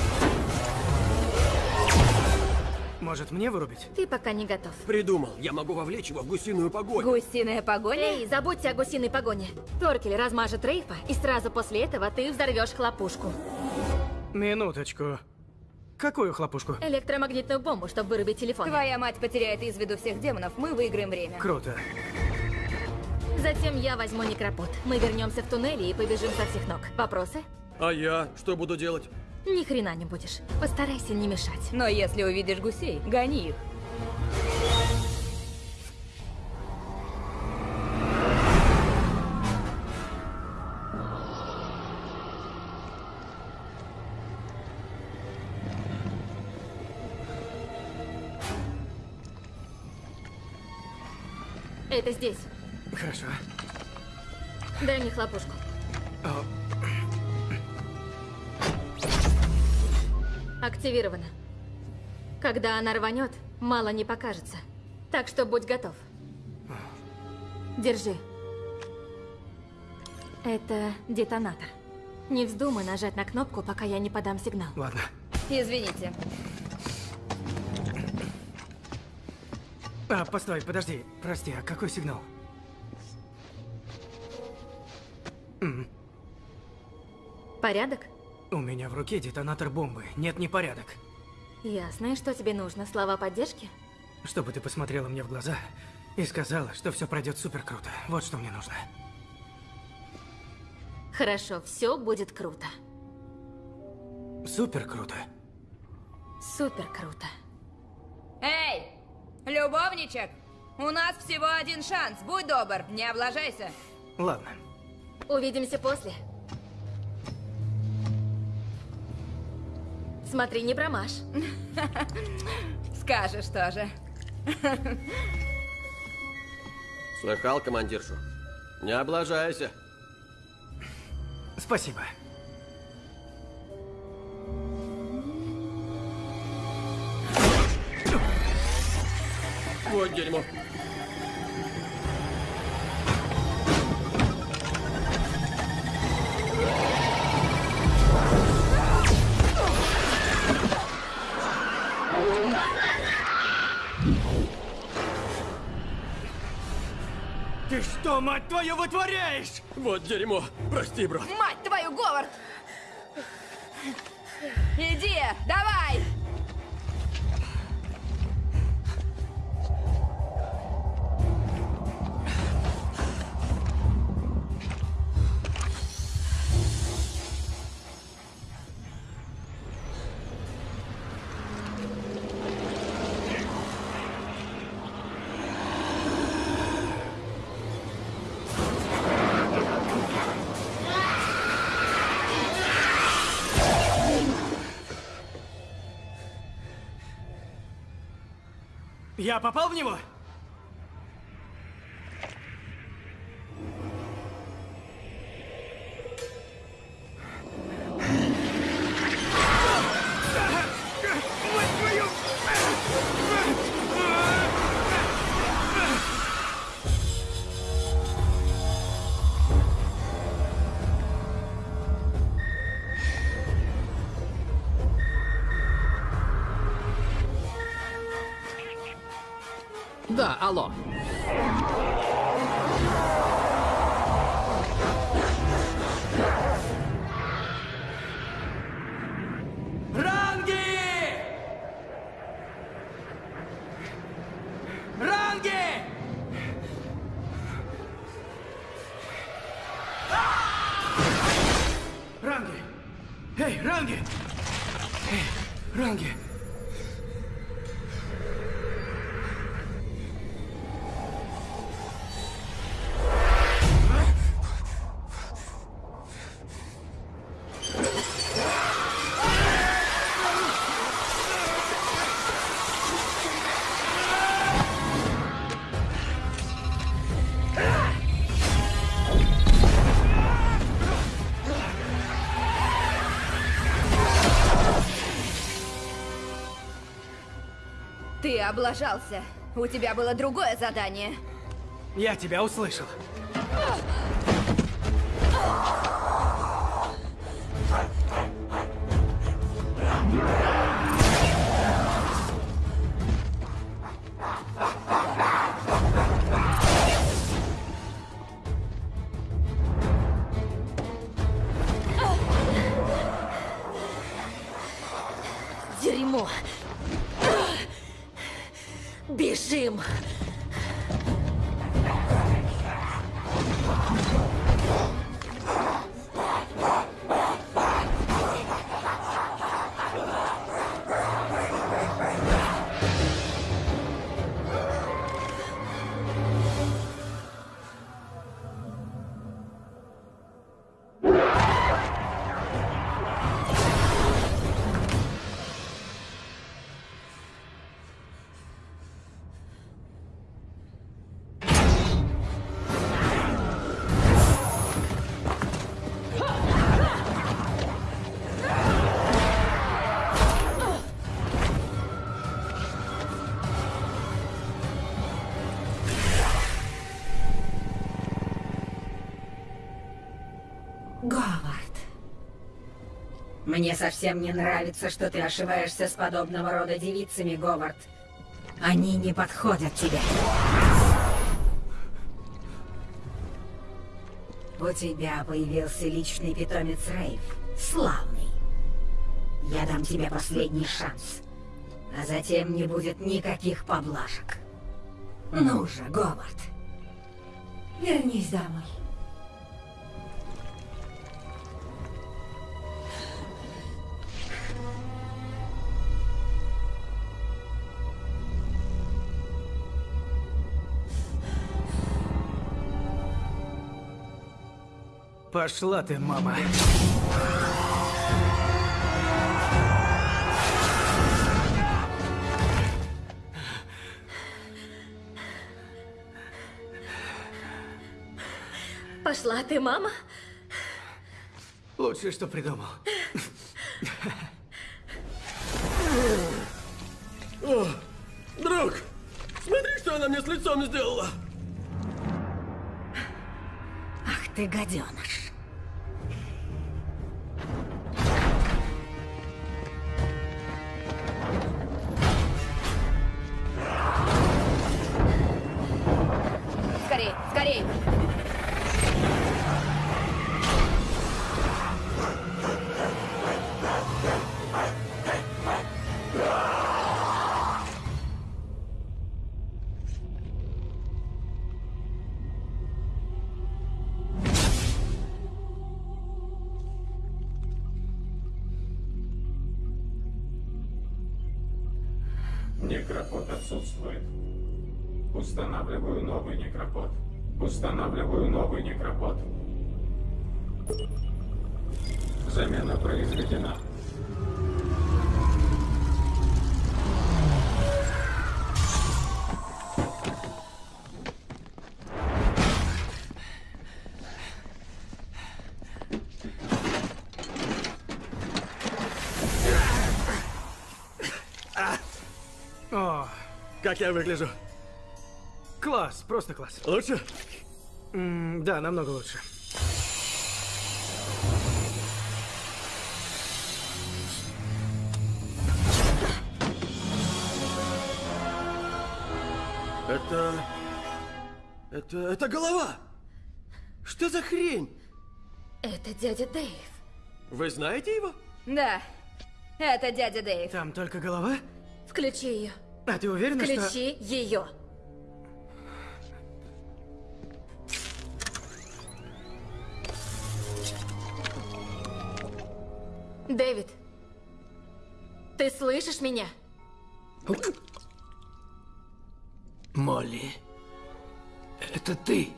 [SPEAKER 3] Может, мне вырубить?
[SPEAKER 13] Ты пока не готов.
[SPEAKER 4] Придумал, я могу вовлечь его в гусиную погоню.
[SPEAKER 9] Гусиная погоня?
[SPEAKER 13] Эй, забудьте о гусиной погоне. Торкель размажет Рейфа, и сразу после этого ты взорвешь хлопушку.
[SPEAKER 3] Минуточку. Какую хлопушку?
[SPEAKER 13] Электромагнитную бомбу, чтобы вырубить телефон.
[SPEAKER 9] Твоя мать потеряет из виду всех демонов, мы выиграем время.
[SPEAKER 3] Круто.
[SPEAKER 13] Затем я возьму некропод. Мы вернемся в туннели и побежим со всех ног. Вопросы?
[SPEAKER 4] А я что буду делать?
[SPEAKER 13] Ни хрена не будешь. Постарайся не мешать.
[SPEAKER 9] Но если увидишь гусей, гони их.
[SPEAKER 13] Это здесь.
[SPEAKER 3] Хорошо.
[SPEAKER 13] Дай мне хлопушку.
[SPEAKER 3] О,
[SPEAKER 13] Активировано. Когда она рванет, мало не покажется. Так что будь готов. Держи. Это детонатор. Не вздумай нажать на кнопку, пока я не подам сигнал.
[SPEAKER 3] ладно.
[SPEAKER 9] Извините.
[SPEAKER 3] А, постой, подожди. Прости, а какой сигнал?
[SPEAKER 13] Порядок?
[SPEAKER 3] У меня в руке детонатор бомбы. Нет непорядок.
[SPEAKER 13] Ясно. И что тебе нужно? Слова поддержки?
[SPEAKER 3] Чтобы ты посмотрела мне в глаза и сказала, что все пройдет супер круто. Вот что мне нужно.
[SPEAKER 13] Хорошо, все будет круто.
[SPEAKER 3] Супер круто.
[SPEAKER 13] Супер круто.
[SPEAKER 9] Эй, любовничек! У нас всего один шанс. Будь добр, не облажайся.
[SPEAKER 3] Ладно.
[SPEAKER 13] Увидимся после. Смотри, не промажь.
[SPEAKER 9] Скажешь тоже.
[SPEAKER 4] Слыхал, командиршу? Не облажайся.
[SPEAKER 3] Спасибо.
[SPEAKER 4] Вот дерьмо.
[SPEAKER 3] Ты что, мать твою, вытворяешь?
[SPEAKER 4] Вот дерьмо. Прости, брат.
[SPEAKER 9] Мать твою, Говард! Иди, давай!
[SPEAKER 3] Я попал в него?
[SPEAKER 9] Облажался. У тебя было другое задание.
[SPEAKER 3] Я тебя услышал.
[SPEAKER 13] Дерьмо. Бежим.
[SPEAKER 9] Мне совсем не нравится, что ты ошиваешься с подобного рода девицами, Говард. Они не подходят тебе. У тебя появился личный питомец Рейв. Славный. Я дам тебе последний шанс. А затем не будет никаких поблажек. Ну же, Говард. Вернись домой.
[SPEAKER 3] Пошла ты, мама.
[SPEAKER 13] Пошла ты, мама?
[SPEAKER 3] Лучшее, что придумал.
[SPEAKER 11] О, друг, смотри, что она мне с лицом сделала.
[SPEAKER 9] Ах ты гаденыш.
[SPEAKER 11] Как я выгляжу?
[SPEAKER 3] класс, просто класс.
[SPEAKER 11] Лучше?
[SPEAKER 3] М, да, намного лучше.
[SPEAKER 11] Это... Это... Это голова! Что за хрень?
[SPEAKER 13] Это дядя Дэйв.
[SPEAKER 11] Вы знаете его?
[SPEAKER 10] Да, это дядя Дэйв.
[SPEAKER 3] Там только голова?
[SPEAKER 13] Включи ее.
[SPEAKER 3] А ты уверена, что...
[SPEAKER 13] Включи ее. Дэвид, ты слышишь меня?
[SPEAKER 8] Молли, это ты?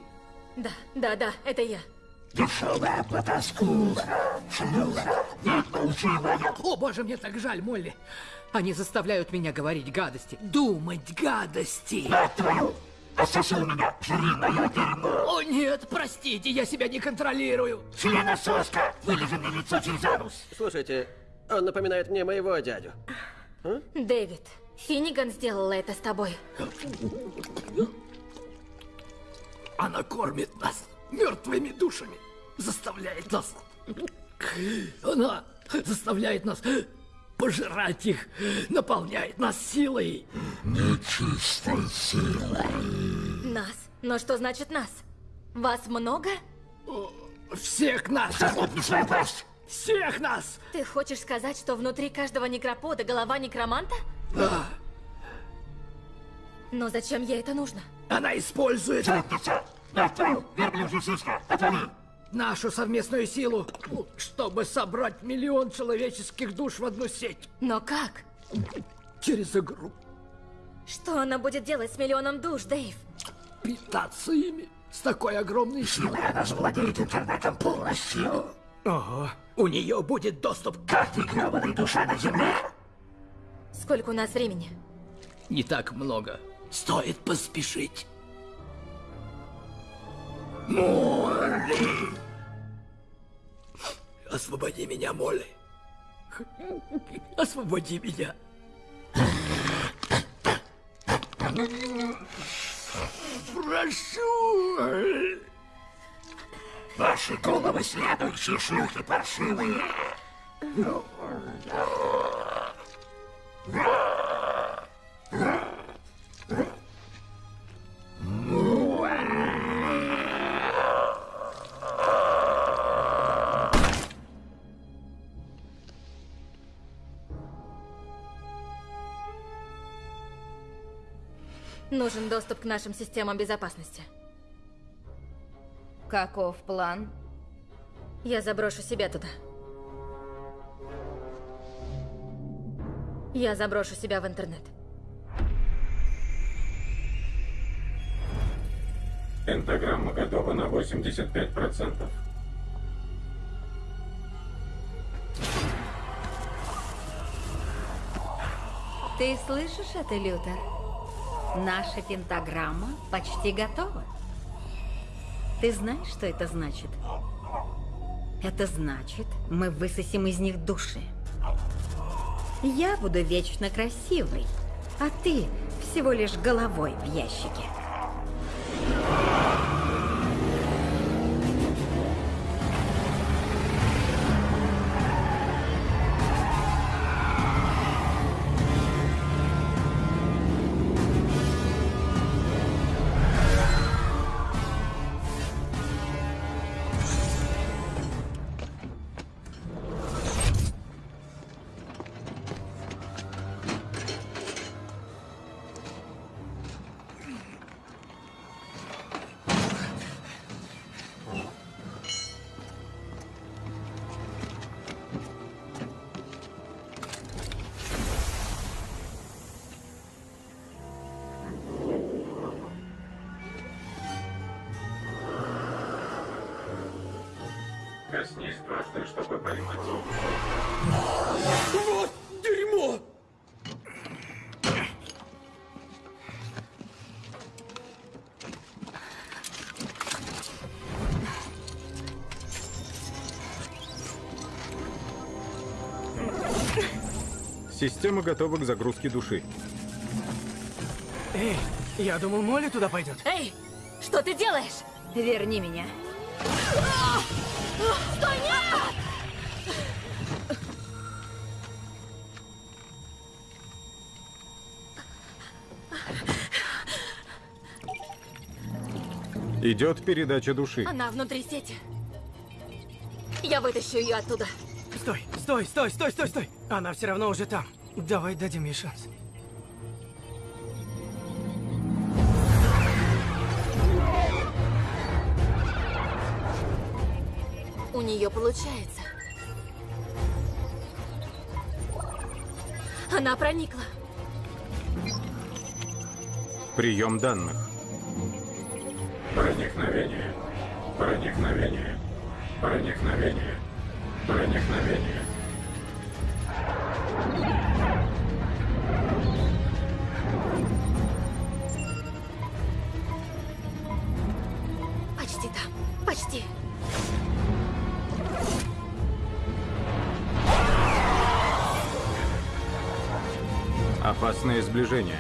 [SPEAKER 13] Да, да, да, это я.
[SPEAKER 8] Дешевая потаскуха, шлюха, моя... О, боже, мне так жаль, Молли. Они заставляют меня говорить гадости, думать гадости. Мать твою, пососи меня, жри мое дерьмо. О, нет, простите, я себя не контролирую. Членососка, вылези мне лицо через анус.
[SPEAKER 11] Слушайте, он напоминает мне моего дядю.
[SPEAKER 13] Дэвид, Финниган сделала это с тобой.
[SPEAKER 8] Она кормит нас мертвыми душами, заставляет нас... Она заставляет нас пожирать их, наполняет нас силой. Нечистой силой.
[SPEAKER 13] Нас? Но что значит нас? Вас много?
[SPEAKER 8] Всех нас! Захлопни свою пасть! Всех нас!
[SPEAKER 13] Ты хочешь сказать, что внутри каждого некропода голова некроманта?
[SPEAKER 8] Да,
[SPEAKER 13] Но зачем ей это нужно?
[SPEAKER 8] она использует... Нашу совместную силу, чтобы собрать миллион человеческих душ в одну сеть.
[SPEAKER 13] Но как?
[SPEAKER 8] Через игру.
[SPEAKER 13] Что она будет делать с миллионом душ, Дэйв?
[SPEAKER 8] Питаться ими. С такой огромной силой она завладеет интернетом полностью.
[SPEAKER 3] Ого.
[SPEAKER 8] У нее будет доступ к каждой гребаной душе на Земле.
[SPEAKER 13] Сколько у нас времени?
[SPEAKER 8] Не так много. Стоит поспешить. Молли! Освободи меня, Молли. Освободи меня. Прошу. Ваши головы следующие шлюхи паршивые.
[SPEAKER 13] Нужен доступ к нашим системам безопасности.
[SPEAKER 10] Каков план?
[SPEAKER 13] Я заброшу себя туда. Я заброшу себя в интернет.
[SPEAKER 7] Пентаграмма готова на 85%.
[SPEAKER 9] Ты слышишь это, Лютер? Наша пентаграмма почти готова. Ты знаешь, что это значит? Это значит, мы высосим из них души. Я буду вечно красивой, а ты всего лишь головой в ящике.
[SPEAKER 7] Коснись просто, чтобы поймать.
[SPEAKER 4] Вот дерьмо!
[SPEAKER 2] Система готова к загрузке души.
[SPEAKER 3] Эй, я думал, Молли туда пойдет.
[SPEAKER 13] Эй, что ты делаешь?
[SPEAKER 9] Верни меня.
[SPEAKER 13] Стой, нет!
[SPEAKER 2] Идет передача души.
[SPEAKER 13] Она внутри сети. Я вытащу ее оттуда.
[SPEAKER 3] Стой, стой, стой, стой, стой, стой. Она все равно уже там. Давай дадим ей шанс.
[SPEAKER 13] Нее получается. Она проникла.
[SPEAKER 2] Прием данных.
[SPEAKER 7] Проникновение. Проникновение. Проникновение. Проникновение.
[SPEAKER 2] Опасное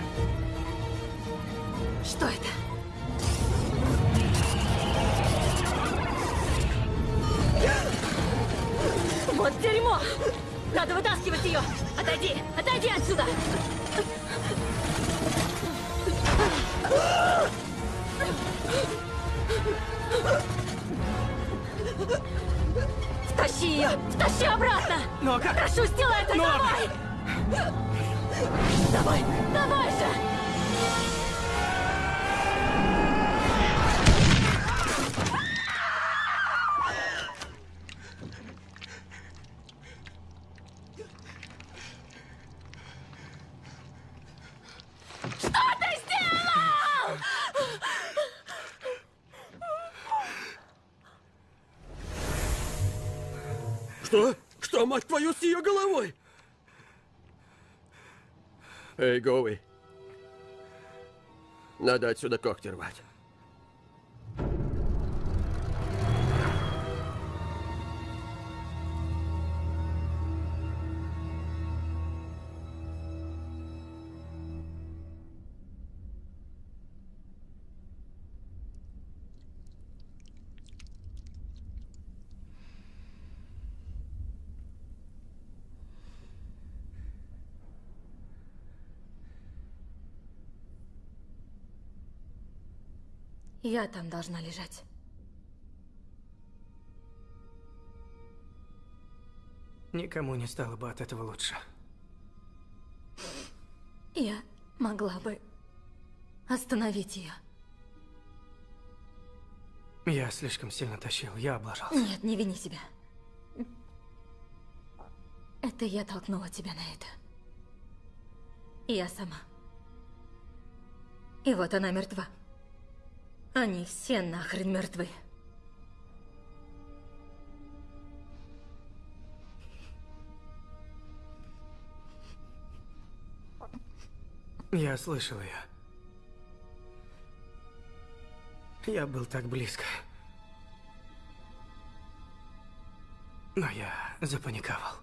[SPEAKER 4] Гоуи. Надо отсюда когти рвать.
[SPEAKER 13] Я там должна лежать.
[SPEAKER 3] Никому не стало бы от этого лучше.
[SPEAKER 13] Я могла бы остановить ее.
[SPEAKER 3] Я слишком сильно тащил, я облажался.
[SPEAKER 13] Нет, не вини себя. Это я толкнула тебя на это. Я сама. И вот она мертва. Они все нахрен мертвы.
[SPEAKER 3] Я слышал ее. Я был так близко. Но я запаниковал.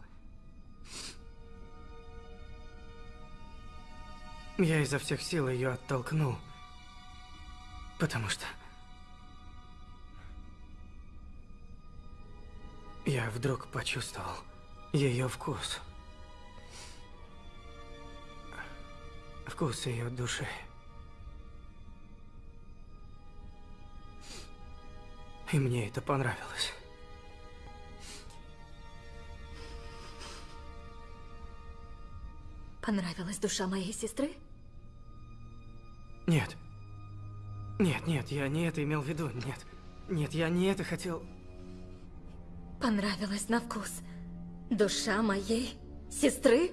[SPEAKER 3] Я изо всех сил ее оттолкнул. Потому что... Я вдруг почувствовал ее вкус. Вкус ее души. И мне это понравилось.
[SPEAKER 13] Понравилась душа моей сестры?
[SPEAKER 3] Нет. Нет, нет, я не это имел в виду, нет. Нет, я не это хотел.
[SPEAKER 13] Понравилась на вкус. Душа моей сестры?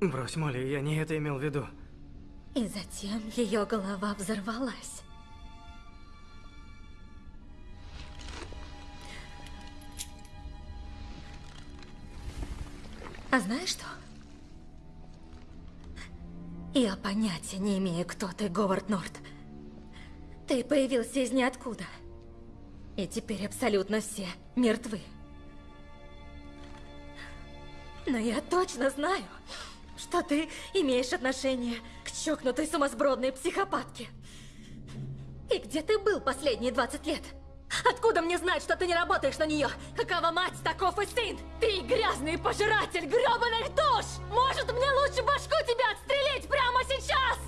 [SPEAKER 3] Брось, Молли, я не это имел в виду.
[SPEAKER 13] И затем ее голова взорвалась. А знаешь что? Я понятия не имею, кто ты, Говард Норт. Ты появился из ниоткуда. И теперь абсолютно все мертвы. Но я точно знаю, что ты имеешь отношение к чокнутой сумасбродной психопатке. И где ты был последние 20 лет? Откуда мне знать, что ты не работаешь на нее? Какова мать, таков и сын! Ты грязный пожиратель грёбаных душ! Может, мне лучше башку тебя отстрелить прямо сейчас?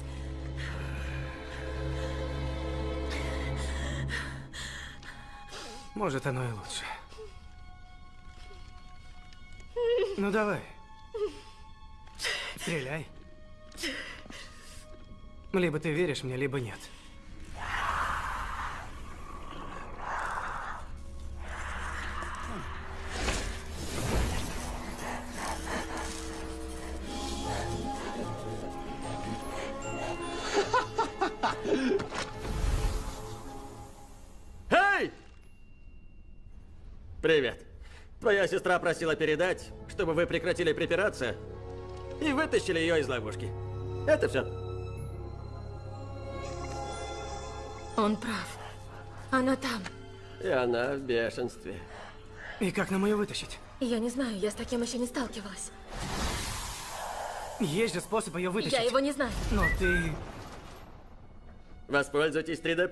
[SPEAKER 3] Может, оно и лучше. Ну давай. Стреляй. Либо ты веришь мне, либо нет.
[SPEAKER 11] Привет. Твоя сестра просила передать, чтобы вы прекратили припираться и вытащили ее из ловушки. Это все.
[SPEAKER 13] Он прав. Она там.
[SPEAKER 11] И она в бешенстве.
[SPEAKER 3] И как нам ее вытащить?
[SPEAKER 13] Я не знаю, я с таким еще не сталкивалась.
[SPEAKER 3] Есть же способ ее вытащить.
[SPEAKER 13] Я его не знаю.
[SPEAKER 3] Но ты...
[SPEAKER 11] Воспользуйтесь 3D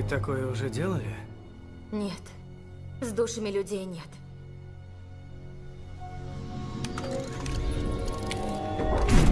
[SPEAKER 3] Когда-нибудь такое уже делали?
[SPEAKER 13] Нет. С душами людей нет. Thank you.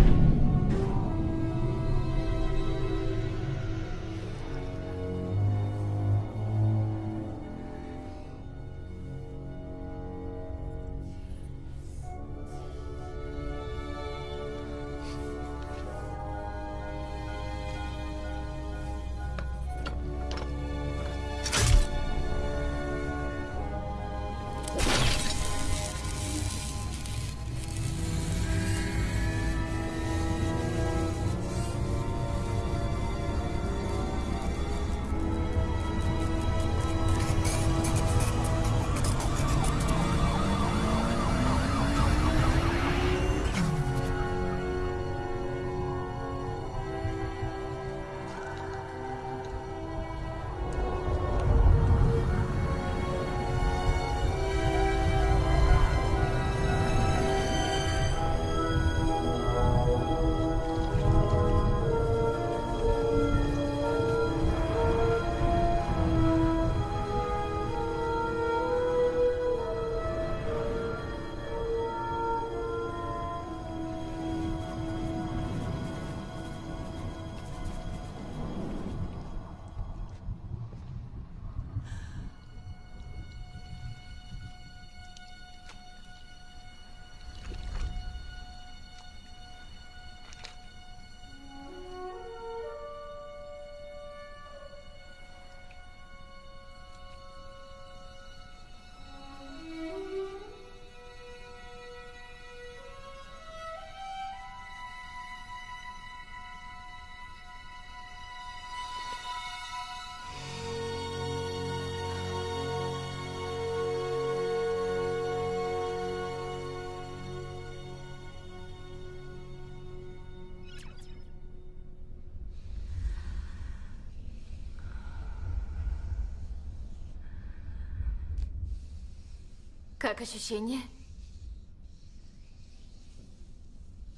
[SPEAKER 13] Как ощущение?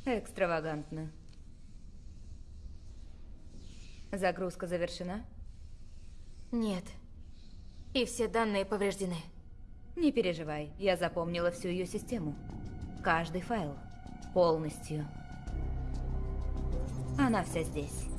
[SPEAKER 9] Экстравагантно. Загрузка завершена?
[SPEAKER 13] Нет. И все данные повреждены.
[SPEAKER 9] Не переживай, я запомнила всю ее систему. Каждый файл. Полностью. Она вся здесь.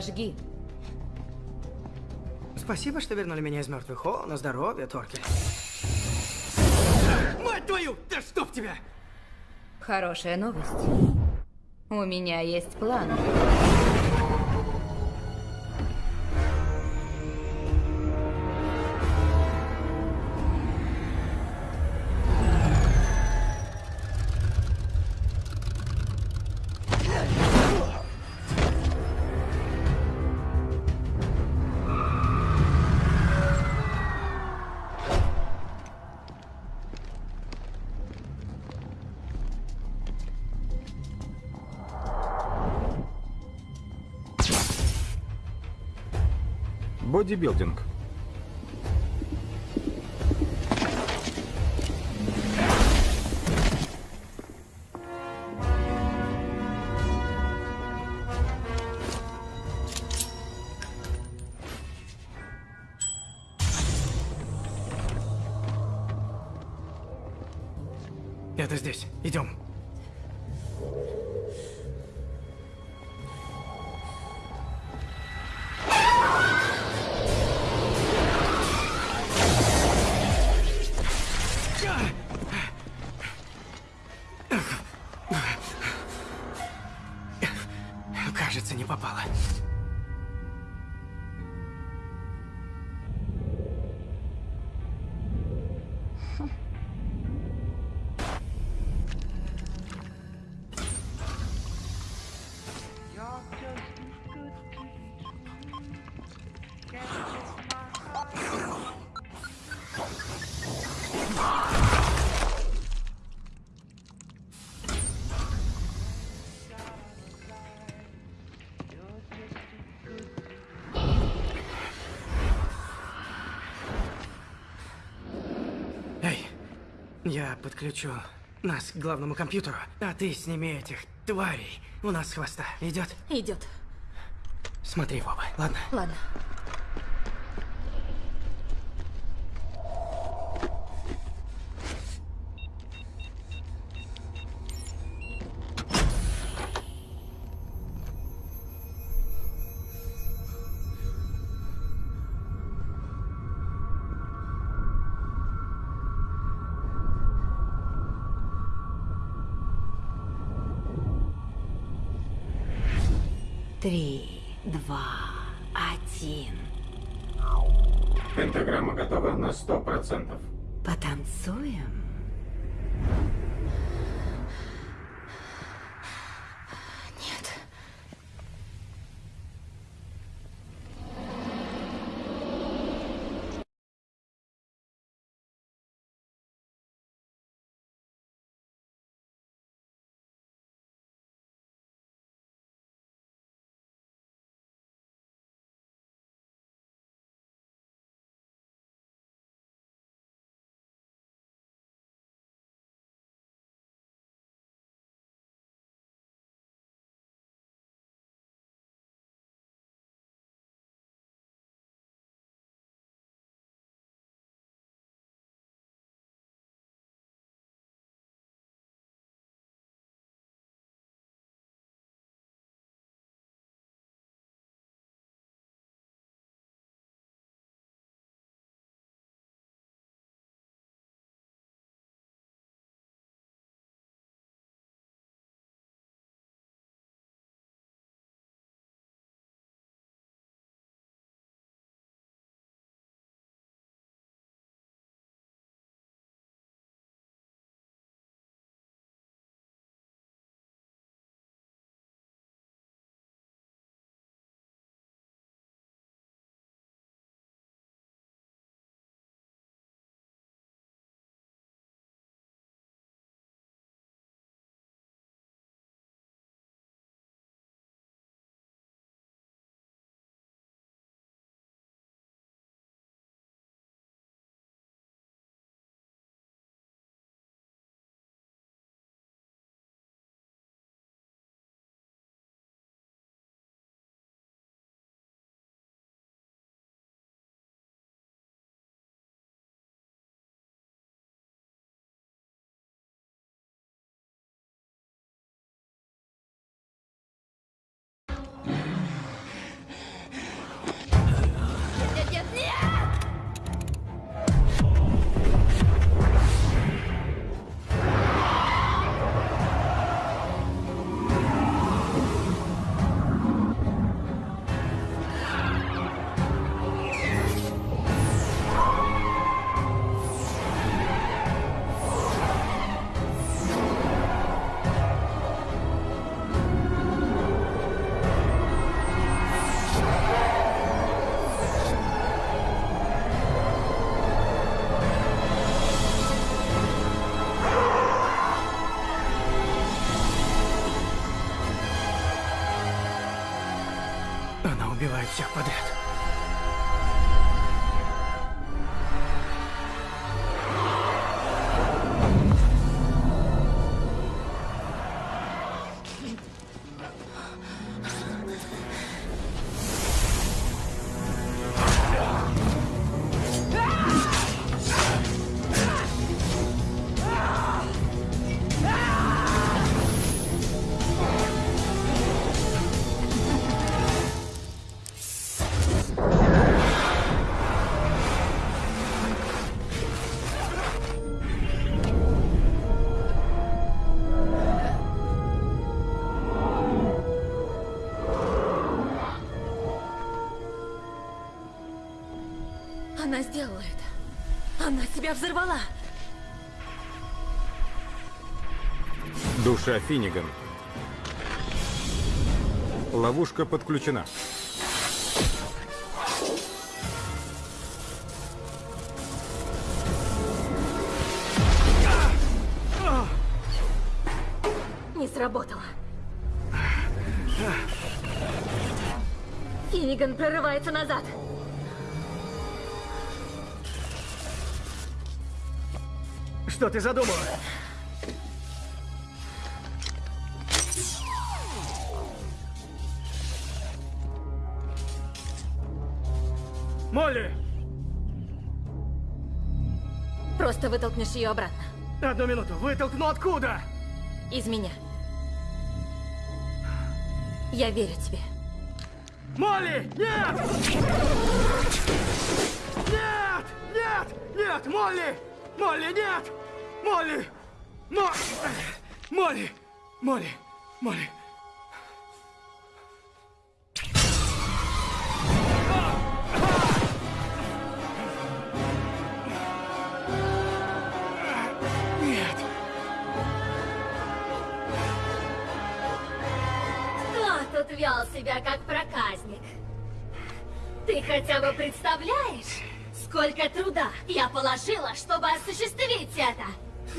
[SPEAKER 9] Сожги.
[SPEAKER 3] Спасибо, что вернули меня из мертвых. О, на здоровье, Торкель. Мать твою! Да чтоб тебя!
[SPEAKER 9] Хорошая новость. У меня есть план.
[SPEAKER 2] Бодибилдинг.
[SPEAKER 3] Это здесь. Идем. Я подключу нас к главному компьютеру, а ты сними этих тварей у нас с хвоста. Идет?
[SPEAKER 13] Идет.
[SPEAKER 3] Смотри, Вова, ладно?
[SPEAKER 13] Ладно.
[SPEAKER 3] Убивает всех подряд.
[SPEAKER 13] Она сделала это. Она себя взорвала.
[SPEAKER 2] Душа Финниган. Ловушка подключена.
[SPEAKER 13] Не сработало. Финниган прорывается назад.
[SPEAKER 3] Что ты задумала? Молли!
[SPEAKER 13] Просто вытолкнешь ее обратно.
[SPEAKER 3] Одну минуту. Вытолкну откуда?
[SPEAKER 13] Из меня. Я верю тебе.
[SPEAKER 3] Молли! Нет! Нет! Нет! Нет! Молли! Молли, нет! Молли! Мо... Молли! Молли! Молли!
[SPEAKER 13] Кто тут вел себя как проказник? Ты хотя бы представляешь, сколько труда я положила, чтобы осуществить это?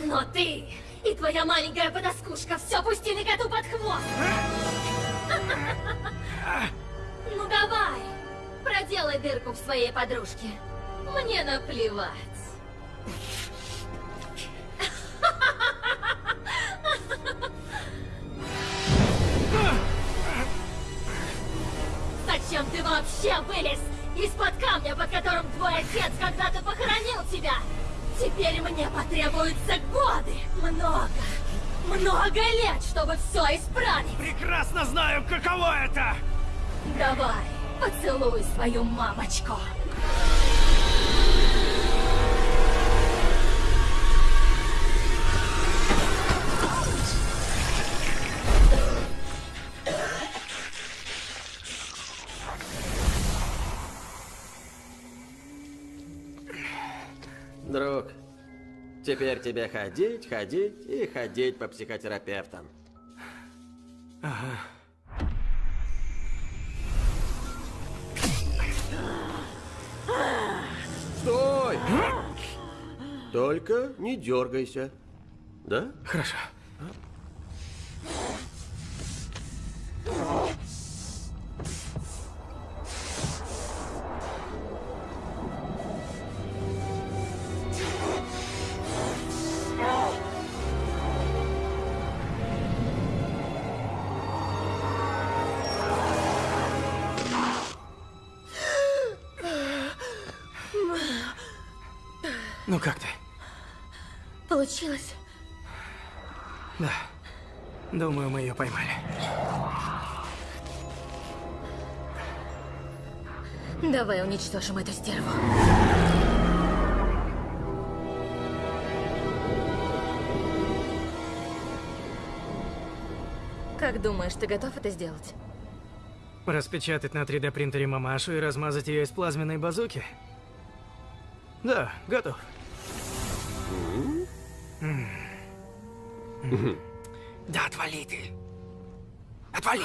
[SPEAKER 13] Но ты и твоя маленькая подоскушка все пустили коту под хвост. Ну давай, проделай дырку в своей подружке. Мне наплевать. Теперь мне потребуются годы, много, много лет, чтобы все исправить.
[SPEAKER 3] Прекрасно знаю, каково это!
[SPEAKER 13] Давай, поцелуй свою мамочку.
[SPEAKER 11] Теперь тебе ходить, ходить и ходить по психотерапевтам.
[SPEAKER 3] Ага.
[SPEAKER 11] Стой! Только не дергайся. Да?
[SPEAKER 3] Хорошо.
[SPEAKER 13] Давай уничтожим эту стерву. Как думаешь, ты готов это сделать?
[SPEAKER 3] Распечатать на 3D принтере мамашу и размазать ее из плазменной базуки? Да, готов. Да отвали ты. Отвали.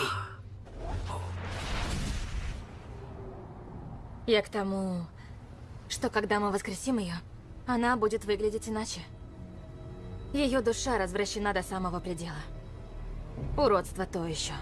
[SPEAKER 13] Я к тому, что когда мы воскресим ее, она будет выглядеть иначе. Ее душа развращена до самого предела. Уродство то еще.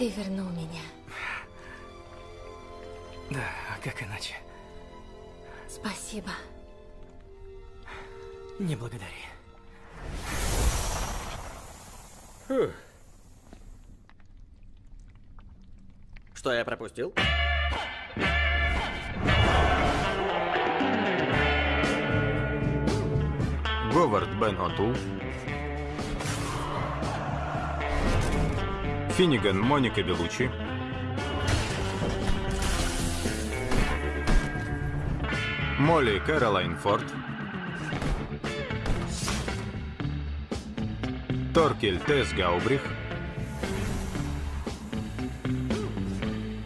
[SPEAKER 13] Ты вернул меня.
[SPEAKER 3] Да, а как иначе?
[SPEAKER 13] Спасибо.
[SPEAKER 3] Не благодари.
[SPEAKER 11] Фух. Что я пропустил?
[SPEAKER 2] Говард Бен Отул. Финниган Моника Белучи. Молли Кэролайн Форд. Торкель Тесс Гаубрих.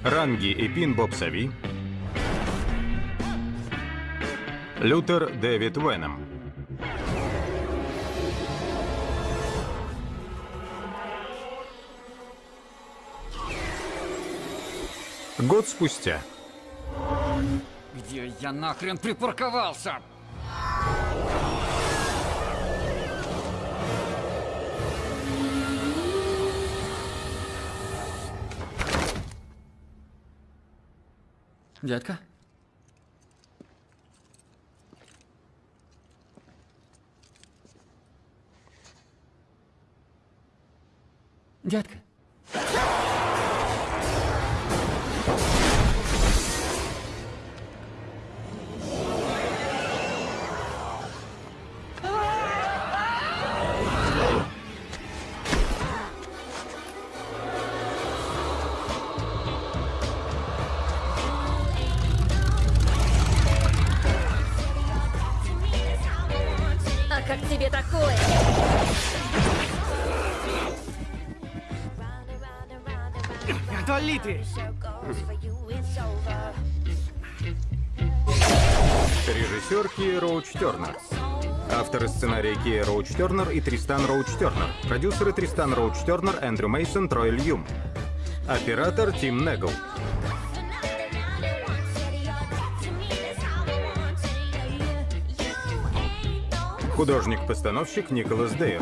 [SPEAKER 2] Ранги и Пин Боб Сави. Лютер Дэвид Веном. Год спустя.
[SPEAKER 5] Где я нахрен припарковался? Дядька?
[SPEAKER 2] Режиссер Кия Роуч Тернер. Авторы сценария Кия Роуч Тернер и Тристан Роуч Тернер. Продюсеры Тристан Роуч Тернер, Эндрю Мейсон, Трой Льюм. Оператор Тим Негл. Художник-постановщик Николас Дейр.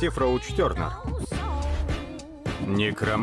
[SPEAKER 2] Братьев Роуч Тернер. Некром...